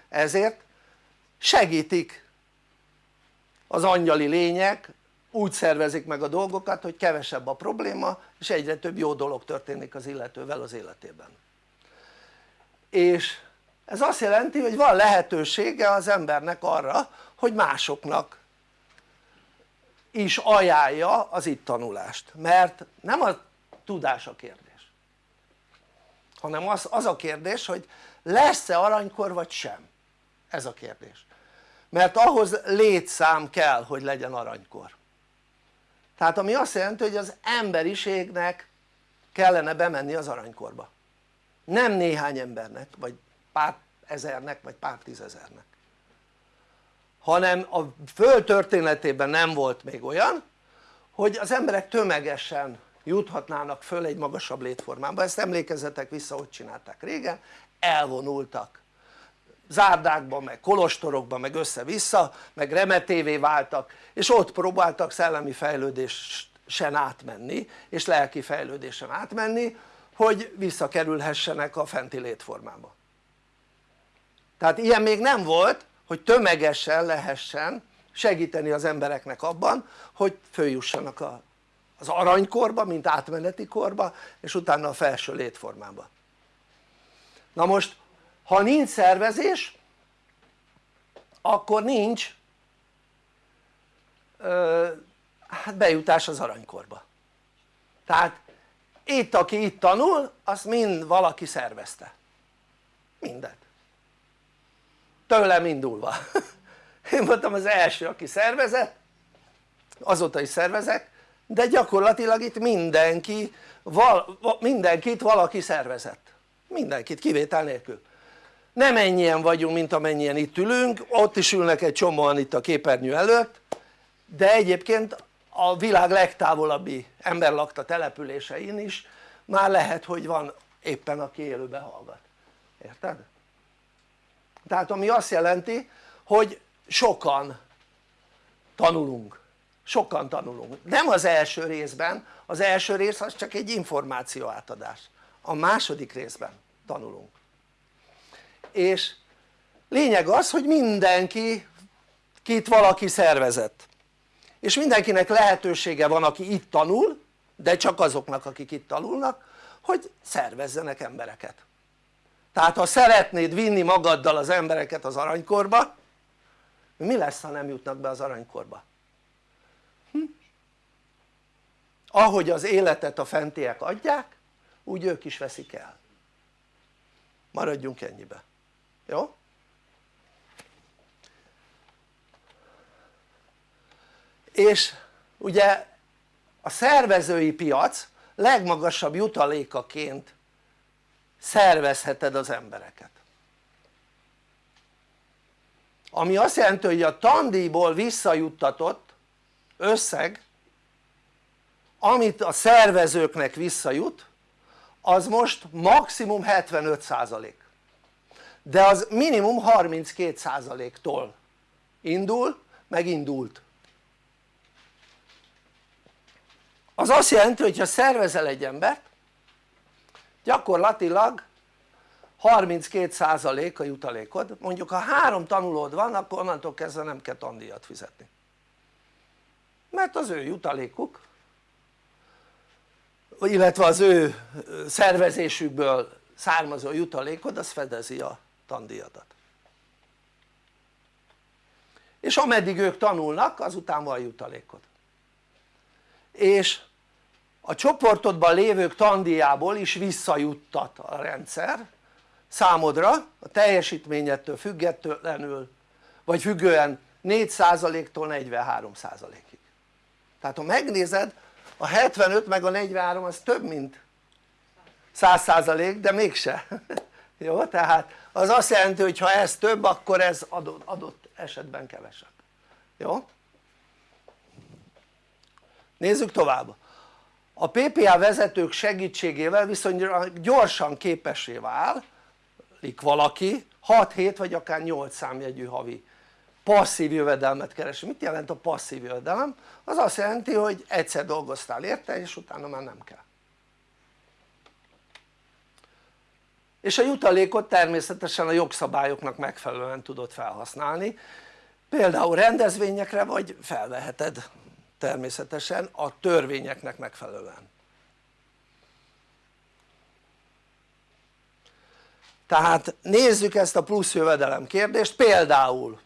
ezért segítik az angyali lények úgy szervezik meg a dolgokat hogy kevesebb a probléma és egyre több jó dolog történik az illetővel az életében. És ez azt jelenti hogy van lehetősége az embernek arra hogy másoknak is ajánlja az itt tanulást. Mert nem a tudás a kérdés hanem az, az a kérdés hogy lesz-e aranykor vagy sem. Ez a kérdés. Mert ahhoz létszám kell hogy legyen aranykor tehát ami azt jelenti hogy az emberiségnek kellene bemenni az aranykorba. Nem néhány embernek vagy pár ezernek vagy pár tízezernek. Hanem a föld történetében nem volt még olyan hogy az emberek tömegesen juthatnának föl egy magasabb létformába, ezt emlékezzetek vissza hogy csinálták régen, elvonultak zárdákba meg kolostorokba meg össze-vissza meg remetévé váltak és ott próbáltak szellemi fejlődésen átmenni és lelki fejlődésen átmenni hogy visszakerülhessenek a fenti létformába. Tehát ilyen még nem volt hogy tömegesen lehessen segíteni az embereknek abban hogy följussanak a, az aranykorba mint átmeneti korba és utána a felső létformába. Na most ha nincs szervezés akkor nincs ö, hát bejutás az aranykorba. Tehát itt aki itt tanul azt mind valaki szervezte. Mindent tőlem indulva. Én voltam az első aki szervezett azóta is szervezek de gyakorlatilag itt mindenki val, mindenkit valaki szervezett. Mindenkit kivétel nélkül nem ennyien vagyunk mint amennyien itt ülünk. Ott is ülnek egy csomóan itt a képernyő előtt. De egyébként a világ legtávolabbi emberlakta településein is. Már lehet hogy van éppen aki élőben hallgat, érted? tehát ami azt jelenti hogy sokan tanulunk, sokan tanulunk, nem az első részben, az első rész az csak egy információ átadás, a második részben tanulunk és lényeg az hogy mindenki kit valaki szervezett és mindenkinek lehetősége van aki itt tanul de csak azoknak akik itt tanulnak hogy szervezzenek embereket tehát ha szeretnéd vinni magaddal az embereket az aranykorba mi lesz ha nem jutnak be az aranykorba? Hm? ahogy az életet a fentiek adják úgy ők is veszik el maradjunk ennyibe, jó? és ugye a szervezői piac legmagasabb jutalékaként szervezheted az embereket ami azt jelenti hogy a tandíjból visszajuttatott összeg amit a szervezőknek visszajut az most maximum 75% de az minimum 32%-tól indul meg indult az azt jelenti hogy ha szervezel egy embert gyakorlatilag 32% a jutalékod, mondjuk ha három tanulód van akkor onnantól kezdve nem kell tandíjat fizetni. Mert az ő jutalékuk illetve az ő szervezésükből származó jutalékod az fedezi a tandíjadat. És ameddig ők tanulnak azután van jutalékod. És a csoportodban lévők tandíjából is visszajuttat a rendszer számodra a teljesítményettől függetlenül vagy függően 4%-tól 43%-ig tehát ha megnézed a 75 meg a 43 az több mint 100% de mégse jó? tehát az azt jelenti hogy ha ez több akkor ez adott, adott esetben kevesebb jó? nézzük tovább a PPA vezetők segítségével viszonylag gyorsan képessé válik valaki 6-7 vagy akár 8 számjegyű havi passzív jövedelmet keresni. mit jelent a passzív jövedelem? az azt jelenti hogy egyszer dolgoztál érte és utána már nem kell és a jutalékot természetesen a jogszabályoknak megfelelően tudod felhasználni. Például rendezvényekre vagy felveheted természetesen a törvényeknek megfelelően. Tehát nézzük ezt a plusz jövedelem kérdést. Például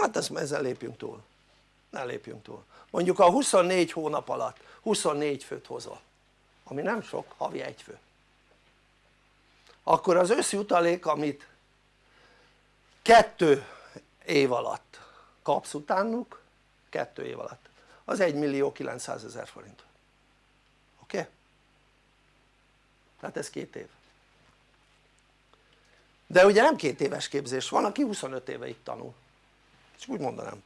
hát ezt, ezzel lépjünk túl. Ne lépjünk túl. Mondjuk a 24 hónap alatt 24 főt hozol ami nem sok, havi egy fő akkor az összjutalék amit kettő év alatt kapsz utánuk kettő év alatt az 1 millió 900 ezer forint oké? Okay? tehát ez két év de ugye nem két éves képzés van aki 25 éve itt tanul és úgy mondanám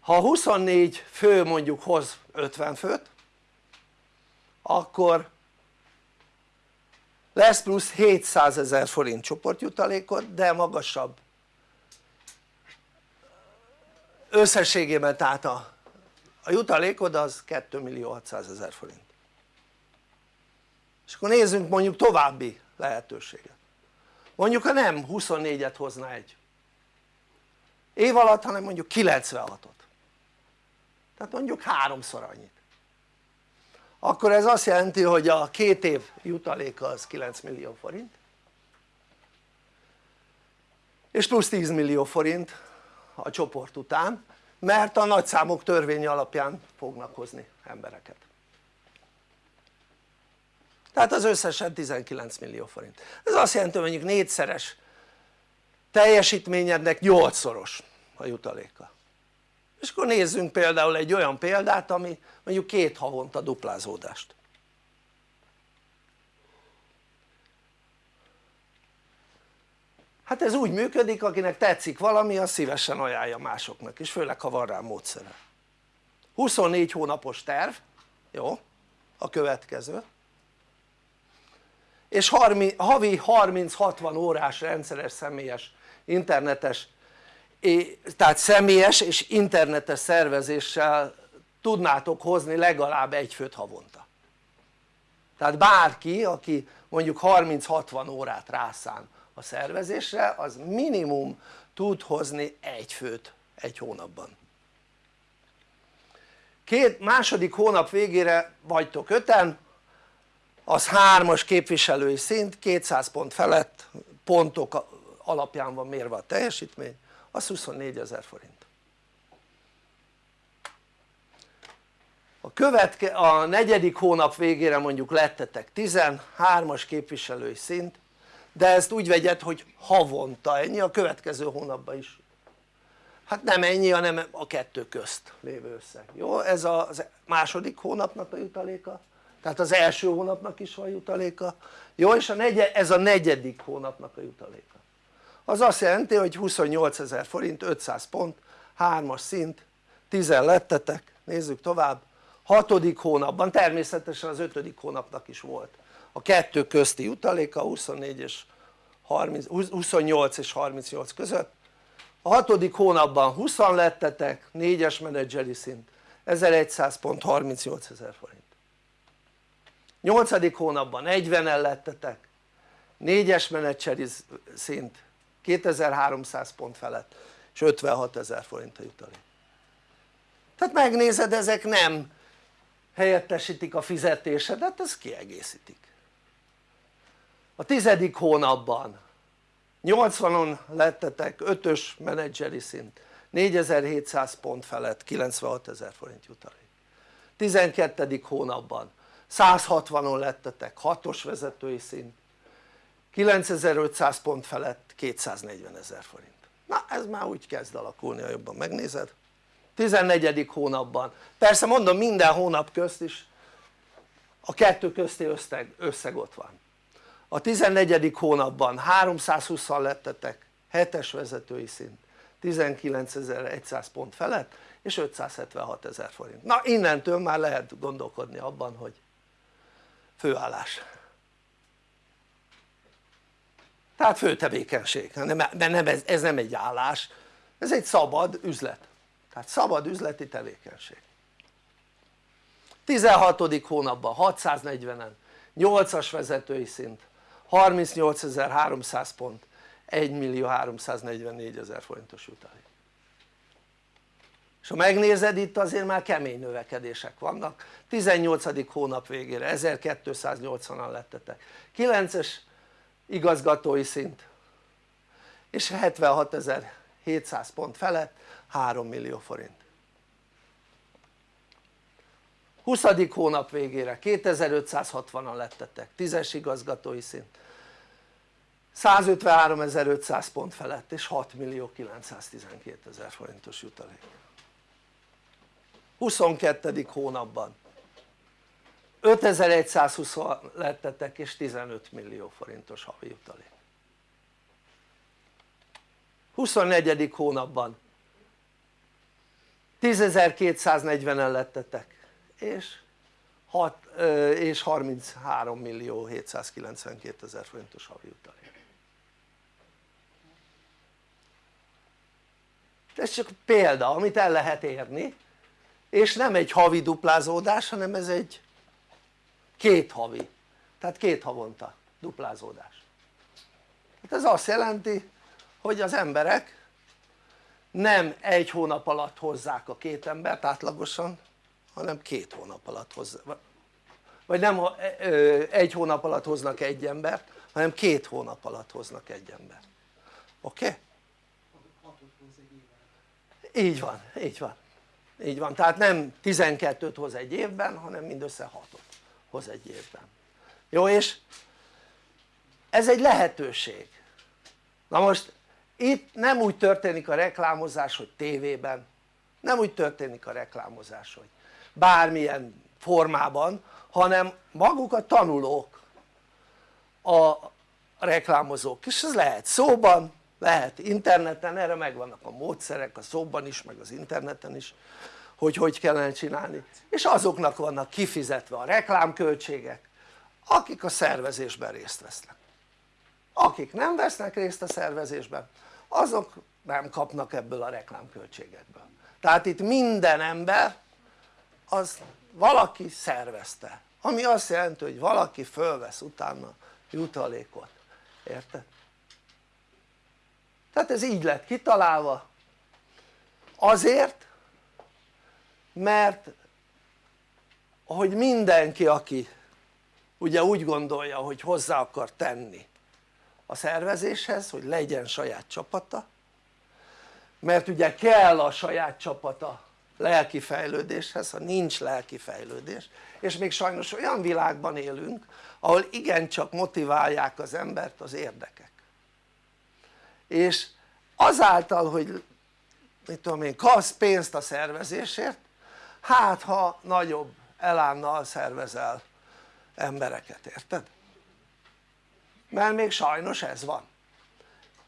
ha 24 fő mondjuk hoz 50 főt akkor lesz plusz 700 ezer forint csoportjutalékot de magasabb. Összességében tehát a, a jutalékod az 2 millió 600 ezer forint. És akkor nézzünk mondjuk további lehetőséget. Mondjuk ha nem 24-et hozna egy év alatt hanem mondjuk 96-ot tehát mondjuk háromszor annyit akkor ez azt jelenti hogy a két év jutaléka az 9 millió forint. És plusz 10 millió forint a csoport után mert a nagyszámok törvénye alapján fognak hozni embereket. Tehát az összesen 19 millió forint. Ez azt jelenti hogy mondjuk négyszeres teljesítményednek 8-szoros a jutaléka és akkor nézzünk például egy olyan példát ami mondjuk két havonta duplázódást. Hát ez úgy működik akinek tetszik valami az szívesen ajánlja másoknak is főleg ha van rá módszere. 24 hónapos terv jó a következő. És havi 30-60 órás rendszeres személyes internetes tehát személyes és internetes szervezéssel tudnátok hozni legalább egy főt havonta. Tehát bárki aki mondjuk 30-60 órát rászán a szervezésre az minimum tud hozni egy főt egy hónapban. Két második hónap végére vagytok öten az hármas képviselői szint 200 pont felett pontok alapján van mérve a teljesítmény az 24 ezer forint. A, követke, a negyedik hónap végére mondjuk lettetek 13-as képviselői szint de ezt úgy vegyed hogy havonta ennyi a következő hónapban is. Hát nem ennyi hanem a kettő közt lévő összeg, jó? ez a második hónapnak a jutaléka tehát az első hónapnak is van jutaléka. Jó és a negyed, ez a negyedik hónapnak a jutaléka az azt jelenti hogy 28 ezer forint 500 pont 3-as szint 10 lettetek. Nézzük tovább. Hatodik hónapban természetesen az ötödik hónapnak is volt. A kettő közti jutaléka 24 és 30, 28 és 38 között. A hatodik hónapban 20 lettetek 4-es menedzseri szint 1100 pont 38 ezer forint. Nyolcadik hónapban 40-en lettetek 4-es menedzseri szint 2300 pont felett és 56 ezer forint a jutalék tehát megnézed ezek nem helyettesítik a fizetésedet, ez kiegészítik a tizedik hónapban 80-on lettetek 5-ös menedzseri szint 4700 pont felett 96 ezer forint jutalék 12. hónapban 160-on lettetek 6-os vezetői szint 9500 pont felett 240 ezer forint na ez már úgy kezd alakulni ha jobban megnézed 14. hónapban persze mondom minden hónap közt is a kettő közti összeg, összeg ott van a 14. hónapban 320 lettetek 7-es vezetői szint 19.100 pont felett és 576 ezer forint na innentől már lehet gondolkodni abban hogy főállás tehát főtevékenység, mert nem ez, ez nem egy állás. Ez egy szabad üzlet. Tehát szabad üzleti tevékenység. 16. hónapban 640-en 8-as vezetői szint 38.300 pont 1 millió 344 ezer forintos jutalék. És ha megnézed itt azért már kemény növekedések vannak. 18. hónap végére 1280-an lettetek. 9-es igazgatói szint és 76.700 pont felett 3 millió forint 20. hónap végére 2560-an lettetek 10-es igazgatói szint 153.500 pont felett és 6 millió 912 forintos jutalék 22. hónapban 5120 lettetek és 15 millió forintos havi jutalék 24. hónapban 10.240-en lettetek és, 6, és 33 millió 792 ezer forintos havi jutalék ez csak példa amit el lehet érni és nem egy havi duplázódás hanem ez egy két havi. Tehát két havonta duplázódás. Hát ez azt jelenti hogy az emberek nem egy hónap alatt hozzák a két embert átlagosan hanem két hónap alatt hozzák vagy nem egy hónap alatt hoznak egy embert hanem két hónap alatt hoznak egy embert. Oké? Okay? így van, így van. Így van, tehát nem 12-t hoz egy évben hanem mindössze 6-ot hoz egy évben. Jó és ez egy lehetőség. Na most itt nem úgy történik a reklámozás hogy tévében. Nem úgy történik a reklámozás hogy bármilyen formában hanem maguk a tanulók a reklámozók. És ez lehet szóban lehet interneten, erre megvannak a módszerek a szóban is meg az interneten is hogy hogy kellene csinálni. És azoknak vannak kifizetve a reklámköltségek akik a szervezésben részt vesznek. Akik nem vesznek részt a szervezésben azok nem kapnak ebből a reklámköltségekből. Tehát itt minden ember az valaki szervezte ami azt jelenti hogy valaki fölvesz utána jutalékot, érted? tehát ez így lett kitalálva. Azért mert hogy mindenki aki ugye úgy gondolja hogy hozzá akar tenni a szervezéshez hogy legyen saját csapata mert ugye kell a saját csapata lelki fejlődéshez, ha nincs lelki fejlődés és még sajnos olyan világban élünk ahol igencsak motiválják az embert az érdekek. És azáltal hogy mit tudom én kapsz pénzt a szervezésért hát ha nagyobb elánnal szervezel embereket, érted? mert még sajnos ez van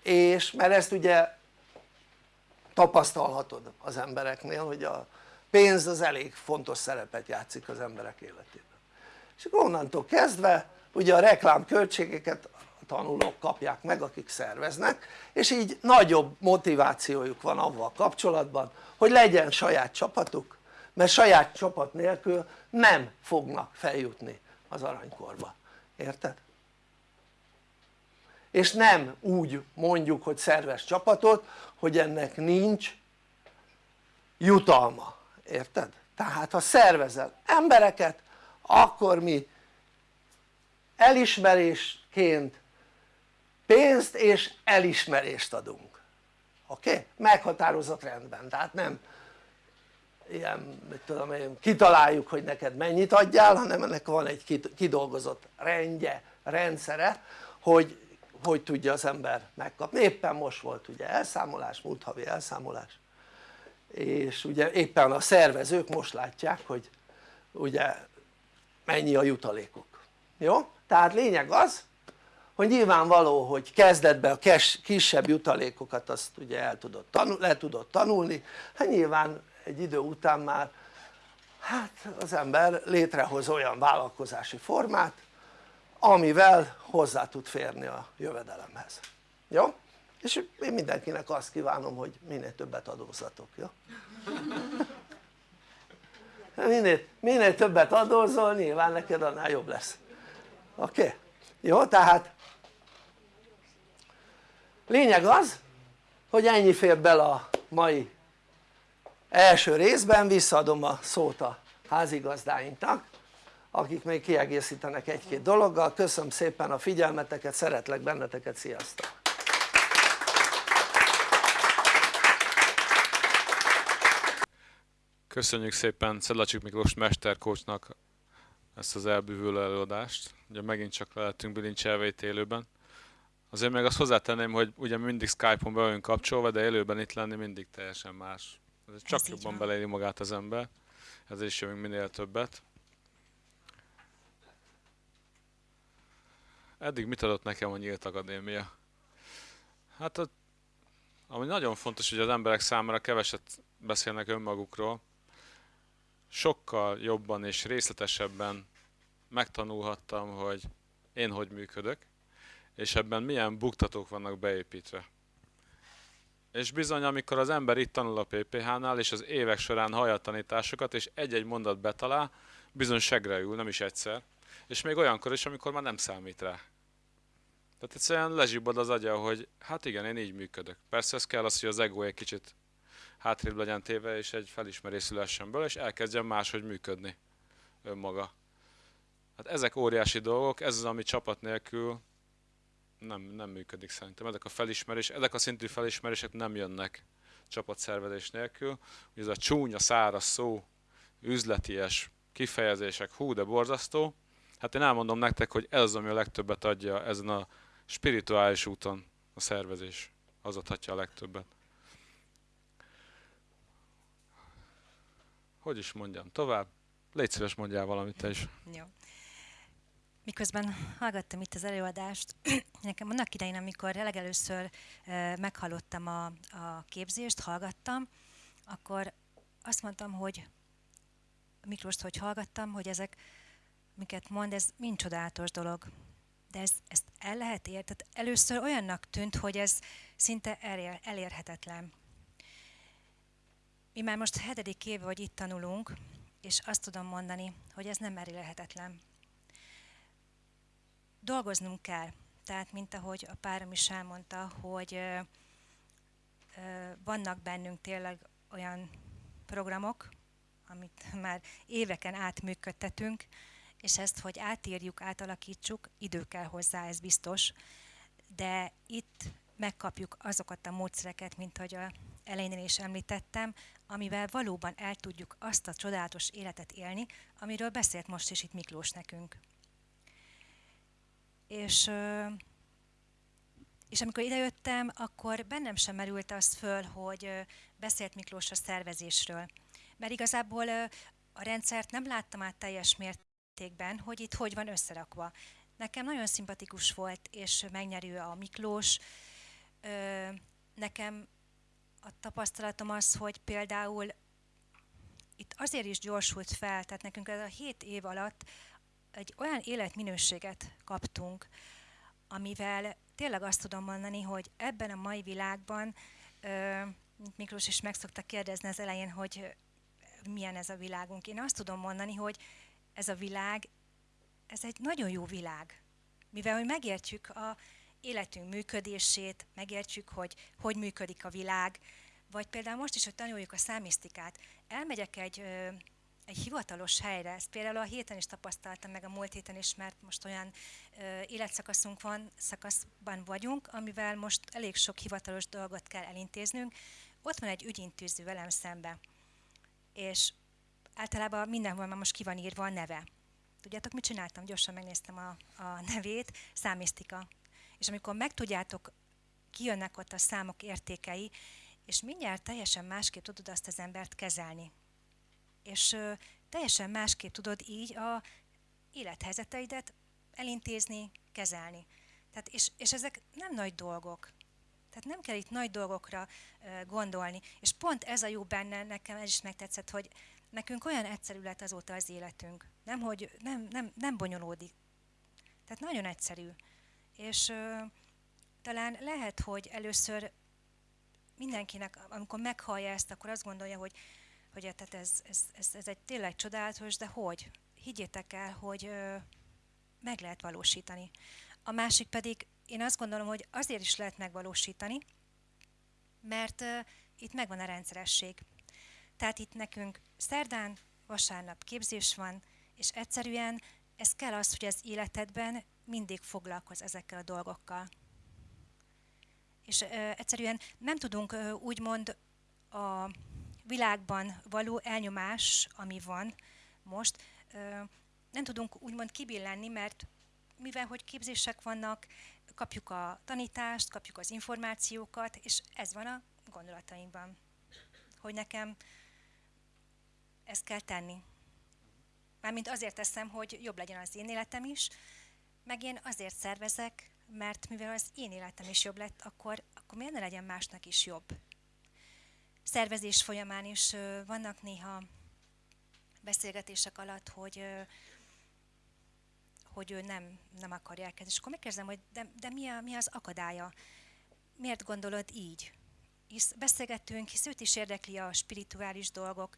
és mert ezt ugye tapasztalhatod az embereknél hogy a pénz az elég fontos szerepet játszik az emberek életében és akkor onnantól kezdve ugye a reklámköltségeket a tanulók kapják meg akik szerveznek és így nagyobb motivációjuk van avval kapcsolatban hogy legyen saját csapatuk mert saját csapat nélkül nem fognak feljutni az aranykorba, érted? és nem úgy mondjuk hogy szerves csapatot hogy ennek nincs jutalma, érted? tehát ha szervezel embereket akkor mi elismerésként pénzt és elismerést adunk oké? Okay? meghatározott rendben tehát nem ilyen mit tudom én kitaláljuk hogy neked mennyit adjál hanem ennek van egy kidolgozott rendje, rendszere hogy hogy tudja az ember megkapni, éppen most volt ugye elszámolás, múlt havi elszámolás és ugye éppen a szervezők most látják hogy ugye mennyi a jutalékuk, jó? tehát lényeg az hogy nyilvánvaló hogy kezdetben a kisebb jutalékokat azt ugye el tudod tanul, le tudod tanulni. Hát nyilván egy idő után már hát az ember létrehoz olyan vállalkozási formát amivel hozzá tud férni a jövedelemhez, jó? és én mindenkinek azt kívánom hogy minél többet adózzatok, jó? minél, minél többet adózol nyilván neked annál jobb lesz oké? Okay? jó? tehát lényeg az hogy ennyi fér bele a mai első részben visszaadom a szót a házigazdáinknak akik még kiegészítenek egy-két dologgal, köszönöm szépen a figyelmeteket, szeretlek benneteket, sziasztok! Köszönjük szépen Szedlacsik Miklós mesterkócsnak ezt az elbűvülő előadást. Ugye megint csak lehetünk bilincselve itt élőben. Azért még azt hozzátenném, hogy ugye mindig Skype-on be vagyunk kapcsolva, de élőben itt lenni mindig teljesen más. Ez csak Ez jobban van. beleéli magát az ember. Ezért is jövünk minél többet. Eddig mit adott nekem a Nyílt Akadémia? Hát, a, ami nagyon fontos, hogy az emberek számára keveset beszélnek önmagukról, sokkal jobban és részletesebben megtanulhattam, hogy én hogy működök, és ebben milyen buktatók vannak beépítve. És bizony, amikor az ember itt tanul a PPH-nál, és az évek során hallja a tanításokat, és egy-egy mondat betalál, bizony segre ül, nem is egyszer, és még olyankor is, amikor már nem számít rá. Tehát egyszerűen lezsibbad az agya, hogy hát igen, én így működök. Persze ez kell az, hogy az ego egy kicsit hátrébb legyen téve, és egy felismerés szülessen belőle, és elkezdjen máshogy működni önmaga. Hát ezek óriási dolgok, ez az, ami csapat nélkül nem, nem működik szerintem. Ezek a felismerés, ezek a szintű felismerések nem jönnek csapatszervezés nélkül. Ugye ez a csúnya, száraz szó, üzleties kifejezések, hú, de borzasztó. Hát én elmondom nektek, hogy ez az, ami a legtöbbet adja ezen a spirituális úton a szervezés. Az adhatja a legtöbbet. Hogy is mondjam tovább? Légy szíves, mondjál valamit te is. Jó. Miközben hallgattam itt az előadást, nekem annak idején, amikor legelőször meghallottam a, a képzést, hallgattam, akkor azt mondtam, hogy Miklóst, hogy hallgattam, hogy ezek, miket mond, ez mind csodálatos dolog. De ez, ezt el lehet érni. Tehát először olyannak tűnt, hogy ez szinte elér, elérhetetlen. Mi már most hetedik éve, hogy itt tanulunk, és azt tudom mondani, hogy ez nem elérhetetlen. Dolgoznunk kell. Tehát, mint ahogy a párom is elmondta, hogy vannak bennünk tényleg olyan programok, amit már éveken át működtetünk, és ezt, hogy átírjuk, átalakítsuk, idő kell hozzá, ez biztos, de itt megkapjuk azokat a módszereket, mint ahogy a elején is említettem, amivel valóban el tudjuk azt a csodálatos életet élni, amiről beszélt most is itt Miklós nekünk. És, és amikor idejöttem, akkor bennem sem merült az föl, hogy beszélt Miklós a szervezésről. Mert igazából a rendszert nem láttam át teljes mértékben, hogy itt hogy van összerakva. Nekem nagyon szimpatikus volt, és megnyerő a Miklós. Nekem a tapasztalatom az, hogy például itt azért is gyorsult fel, tehát nekünk ez a hét év alatt egy olyan életminőséget kaptunk, amivel tényleg azt tudom mondani, hogy ebben a mai világban, mint Miklós is meg szokta kérdezni az elején, hogy milyen ez a világunk. Én azt tudom mondani, hogy ez a világ, ez egy nagyon jó világ. Mivel, hogy megértjük a életünk működését, megértjük, hogy hogy működik a világ, vagy például most is, hogy tanuljuk a számisztikát. Elmegyek egy, egy hivatalos helyre, ezt például a héten is tapasztaltam, meg a múlt héten is, mert most olyan ö, életszakaszunk van, szakaszban vagyunk, amivel most elég sok hivatalos dolgot kell elintéznünk. Ott van egy ügyintéző velem szembe, és általában mindenhol már most ki van írva a neve. Tudjátok, mit csináltam? Gyorsan megnéztem a, a nevét, számisztika. És amikor megtudjátok, kijönnek ott a számok értékei, és mindjárt teljesen másképp tudod azt az embert kezelni. És teljesen másképp tudod így a élethelyzeteidet elintézni, kezelni. Tehát, és, és ezek nem nagy dolgok. Tehát nem kell itt nagy dolgokra gondolni. És pont ez a jó benne, nekem ez is megtetszett, hogy nekünk olyan egyszerű lett azóta az életünk. Nem, hogy nem, nem, nem bonyolódik. Tehát nagyon egyszerű. És ö, talán lehet, hogy először mindenkinek, amikor meghallja ezt, akkor azt gondolja, hogy, hogy tehát ez, ez, ez, ez egy tényleg csodálatos, de hogy? Higgyétek el, hogy ö, meg lehet valósítani. A másik pedig, én azt gondolom, hogy azért is lehet megvalósítani, mert ö, itt megvan a rendszeresség. Tehát itt nekünk szerdán, vasárnap képzés van, és egyszerűen ez kell az, hogy az életedben mindig foglalkoz ezekkel a dolgokkal. És ö, egyszerűen nem tudunk ö, úgymond a világban való elnyomás, ami van most, nem tudunk úgymond kibillenni, mert mivel hogy képzések vannak, kapjuk a tanítást, kapjuk az információkat, és ez van a gondolatainkban, hogy nekem ezt kell tenni. Mármint azért teszem, hogy jobb legyen az én életem is, meg én azért szervezek, mert mivel az én életem is jobb lett, akkor, akkor miért ne legyen másnak is jobb? Szervezés folyamán is vannak néha beszélgetések alatt, hogy hogy ő nem, nem akarja elkezdeni. És akkor megkérdezem, hogy de, de mi, a, mi az akadálya? Miért gondolod így? Hisz beszélgettünk, hisz őt is érdekli a spirituális dolgok.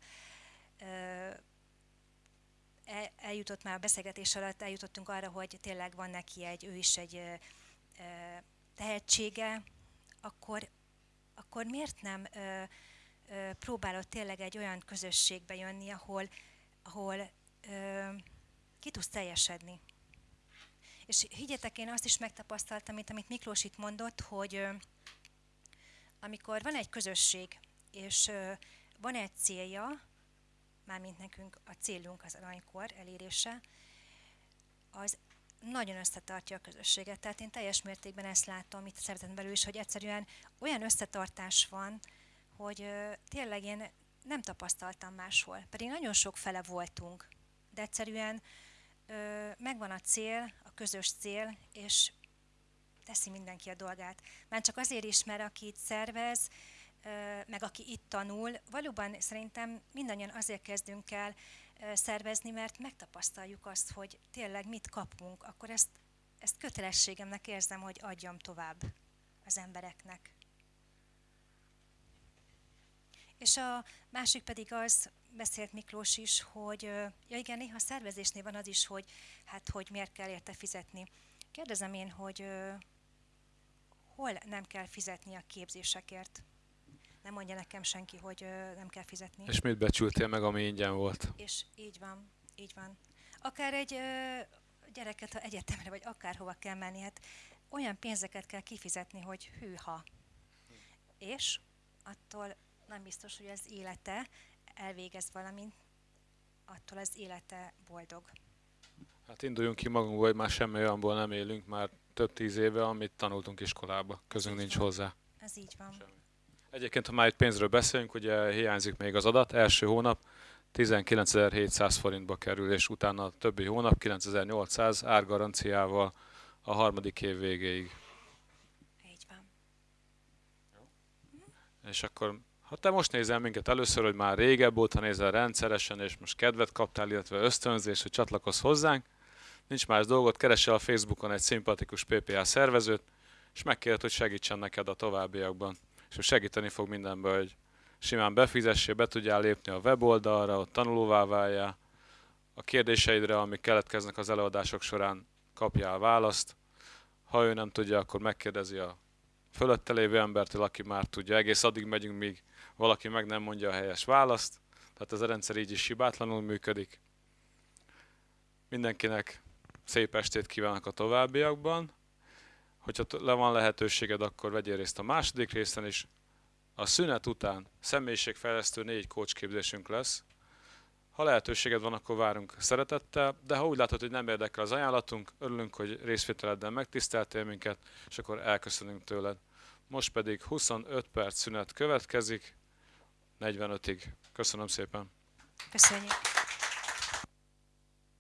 Eljutott már a beszélgetés alatt, eljutottunk arra, hogy tényleg van neki egy, ő is egy tehetsége, akkor, akkor miért nem próbálod tényleg egy olyan közösségbe jönni, ahol, ahol ki tudsz teljesedni? És higgyetek, én azt is megtapasztaltam, amit, amit Miklós itt mondott, hogy amikor van egy közösség, és van egy célja, mármint nekünk a célunk az aranykor elérése, az nagyon összetartja a közösséget. Tehát én teljes mértékben ezt látom itt szeretem belül is, hogy egyszerűen olyan összetartás van, hogy tényleg én nem tapasztaltam máshol. Pedig nagyon sok fele voltunk, de egyszerűen megvan a cél, közös cél, és teszi mindenki a dolgát. Már csak azért is, mert aki itt szervez, meg aki itt tanul, valóban szerintem mindannyian azért kezdünk el szervezni, mert megtapasztaljuk azt, hogy tényleg mit kapunk, akkor ezt, ezt kötelességemnek érzem, hogy adjam tovább az embereknek. És a másik pedig az, beszélt Miklós is, hogy ja igen, néha szervezésnél van az is, hogy hát hogy miért kell érte fizetni. Kérdezem én, hogy hol nem kell fizetni a képzésekért? Nem mondja nekem senki, hogy nem kell fizetni. És mit becsültél meg, ami ingyen volt? És így van, így van. Akár egy gyereket, ha egyetemre, vagy akárhova kell menni, hát olyan pénzeket kell kifizetni, hogy hűha. És attól nem biztos, hogy az élete elvégez valamint, attól az élete boldog. Hát induljunk ki magunkból, hogy már semmi olyanból nem élünk, már több tíz éve, amit tanultunk iskolába. Közünk nincs hozzá. Ez így van. Semmi. Egyébként, ha már itt pénzről beszélünk, ugye hiányzik még az adat. Első hónap 19.700 forintba kerül, és utána a többi hónap 9.800 árgaranciával a harmadik év végéig. Így van. És akkor ha te most nézel minket először, hogy már régebb óta nézel rendszeresen, és most kedvet kaptál, illetve ösztönzés, hogy csatlakozz hozzánk, nincs más dolgot, keresel a Facebookon egy szimpatikus PPA szervezőt, és megkérhet, hogy segítsen neked a továbbiakban. És segíteni fog mindenben, hogy simán befizessél, be tudjál lépni a weboldalra, ott tanulóvá váljál, a kérdéseidre, amik keletkeznek az előadások során, kapjál választ. Ha ő nem tudja, akkor megkérdezi a fölötte lévő embertől, aki már tudja. Egész addig megyünk, míg valaki meg nem mondja a helyes választ. Tehát ez a rendszer így is hibátlanul működik. Mindenkinek szép estét kívánok a továbbiakban. Hogyha le van lehetőséged, akkor vegyél részt a második részen is. A szünet után személyiségfejlesztő négy kócsképzésünk lesz. Ha lehetőséged van, akkor várunk szeretettel, de ha úgy látod, hogy nem érdekel az ajánlatunk, örülünk, hogy részvételeddel megtiszteltél minket, és akkor elköszönünk tőled. Most pedig 25 perc szünet következik, 45-ig. Köszönöm szépen! Köszönjük!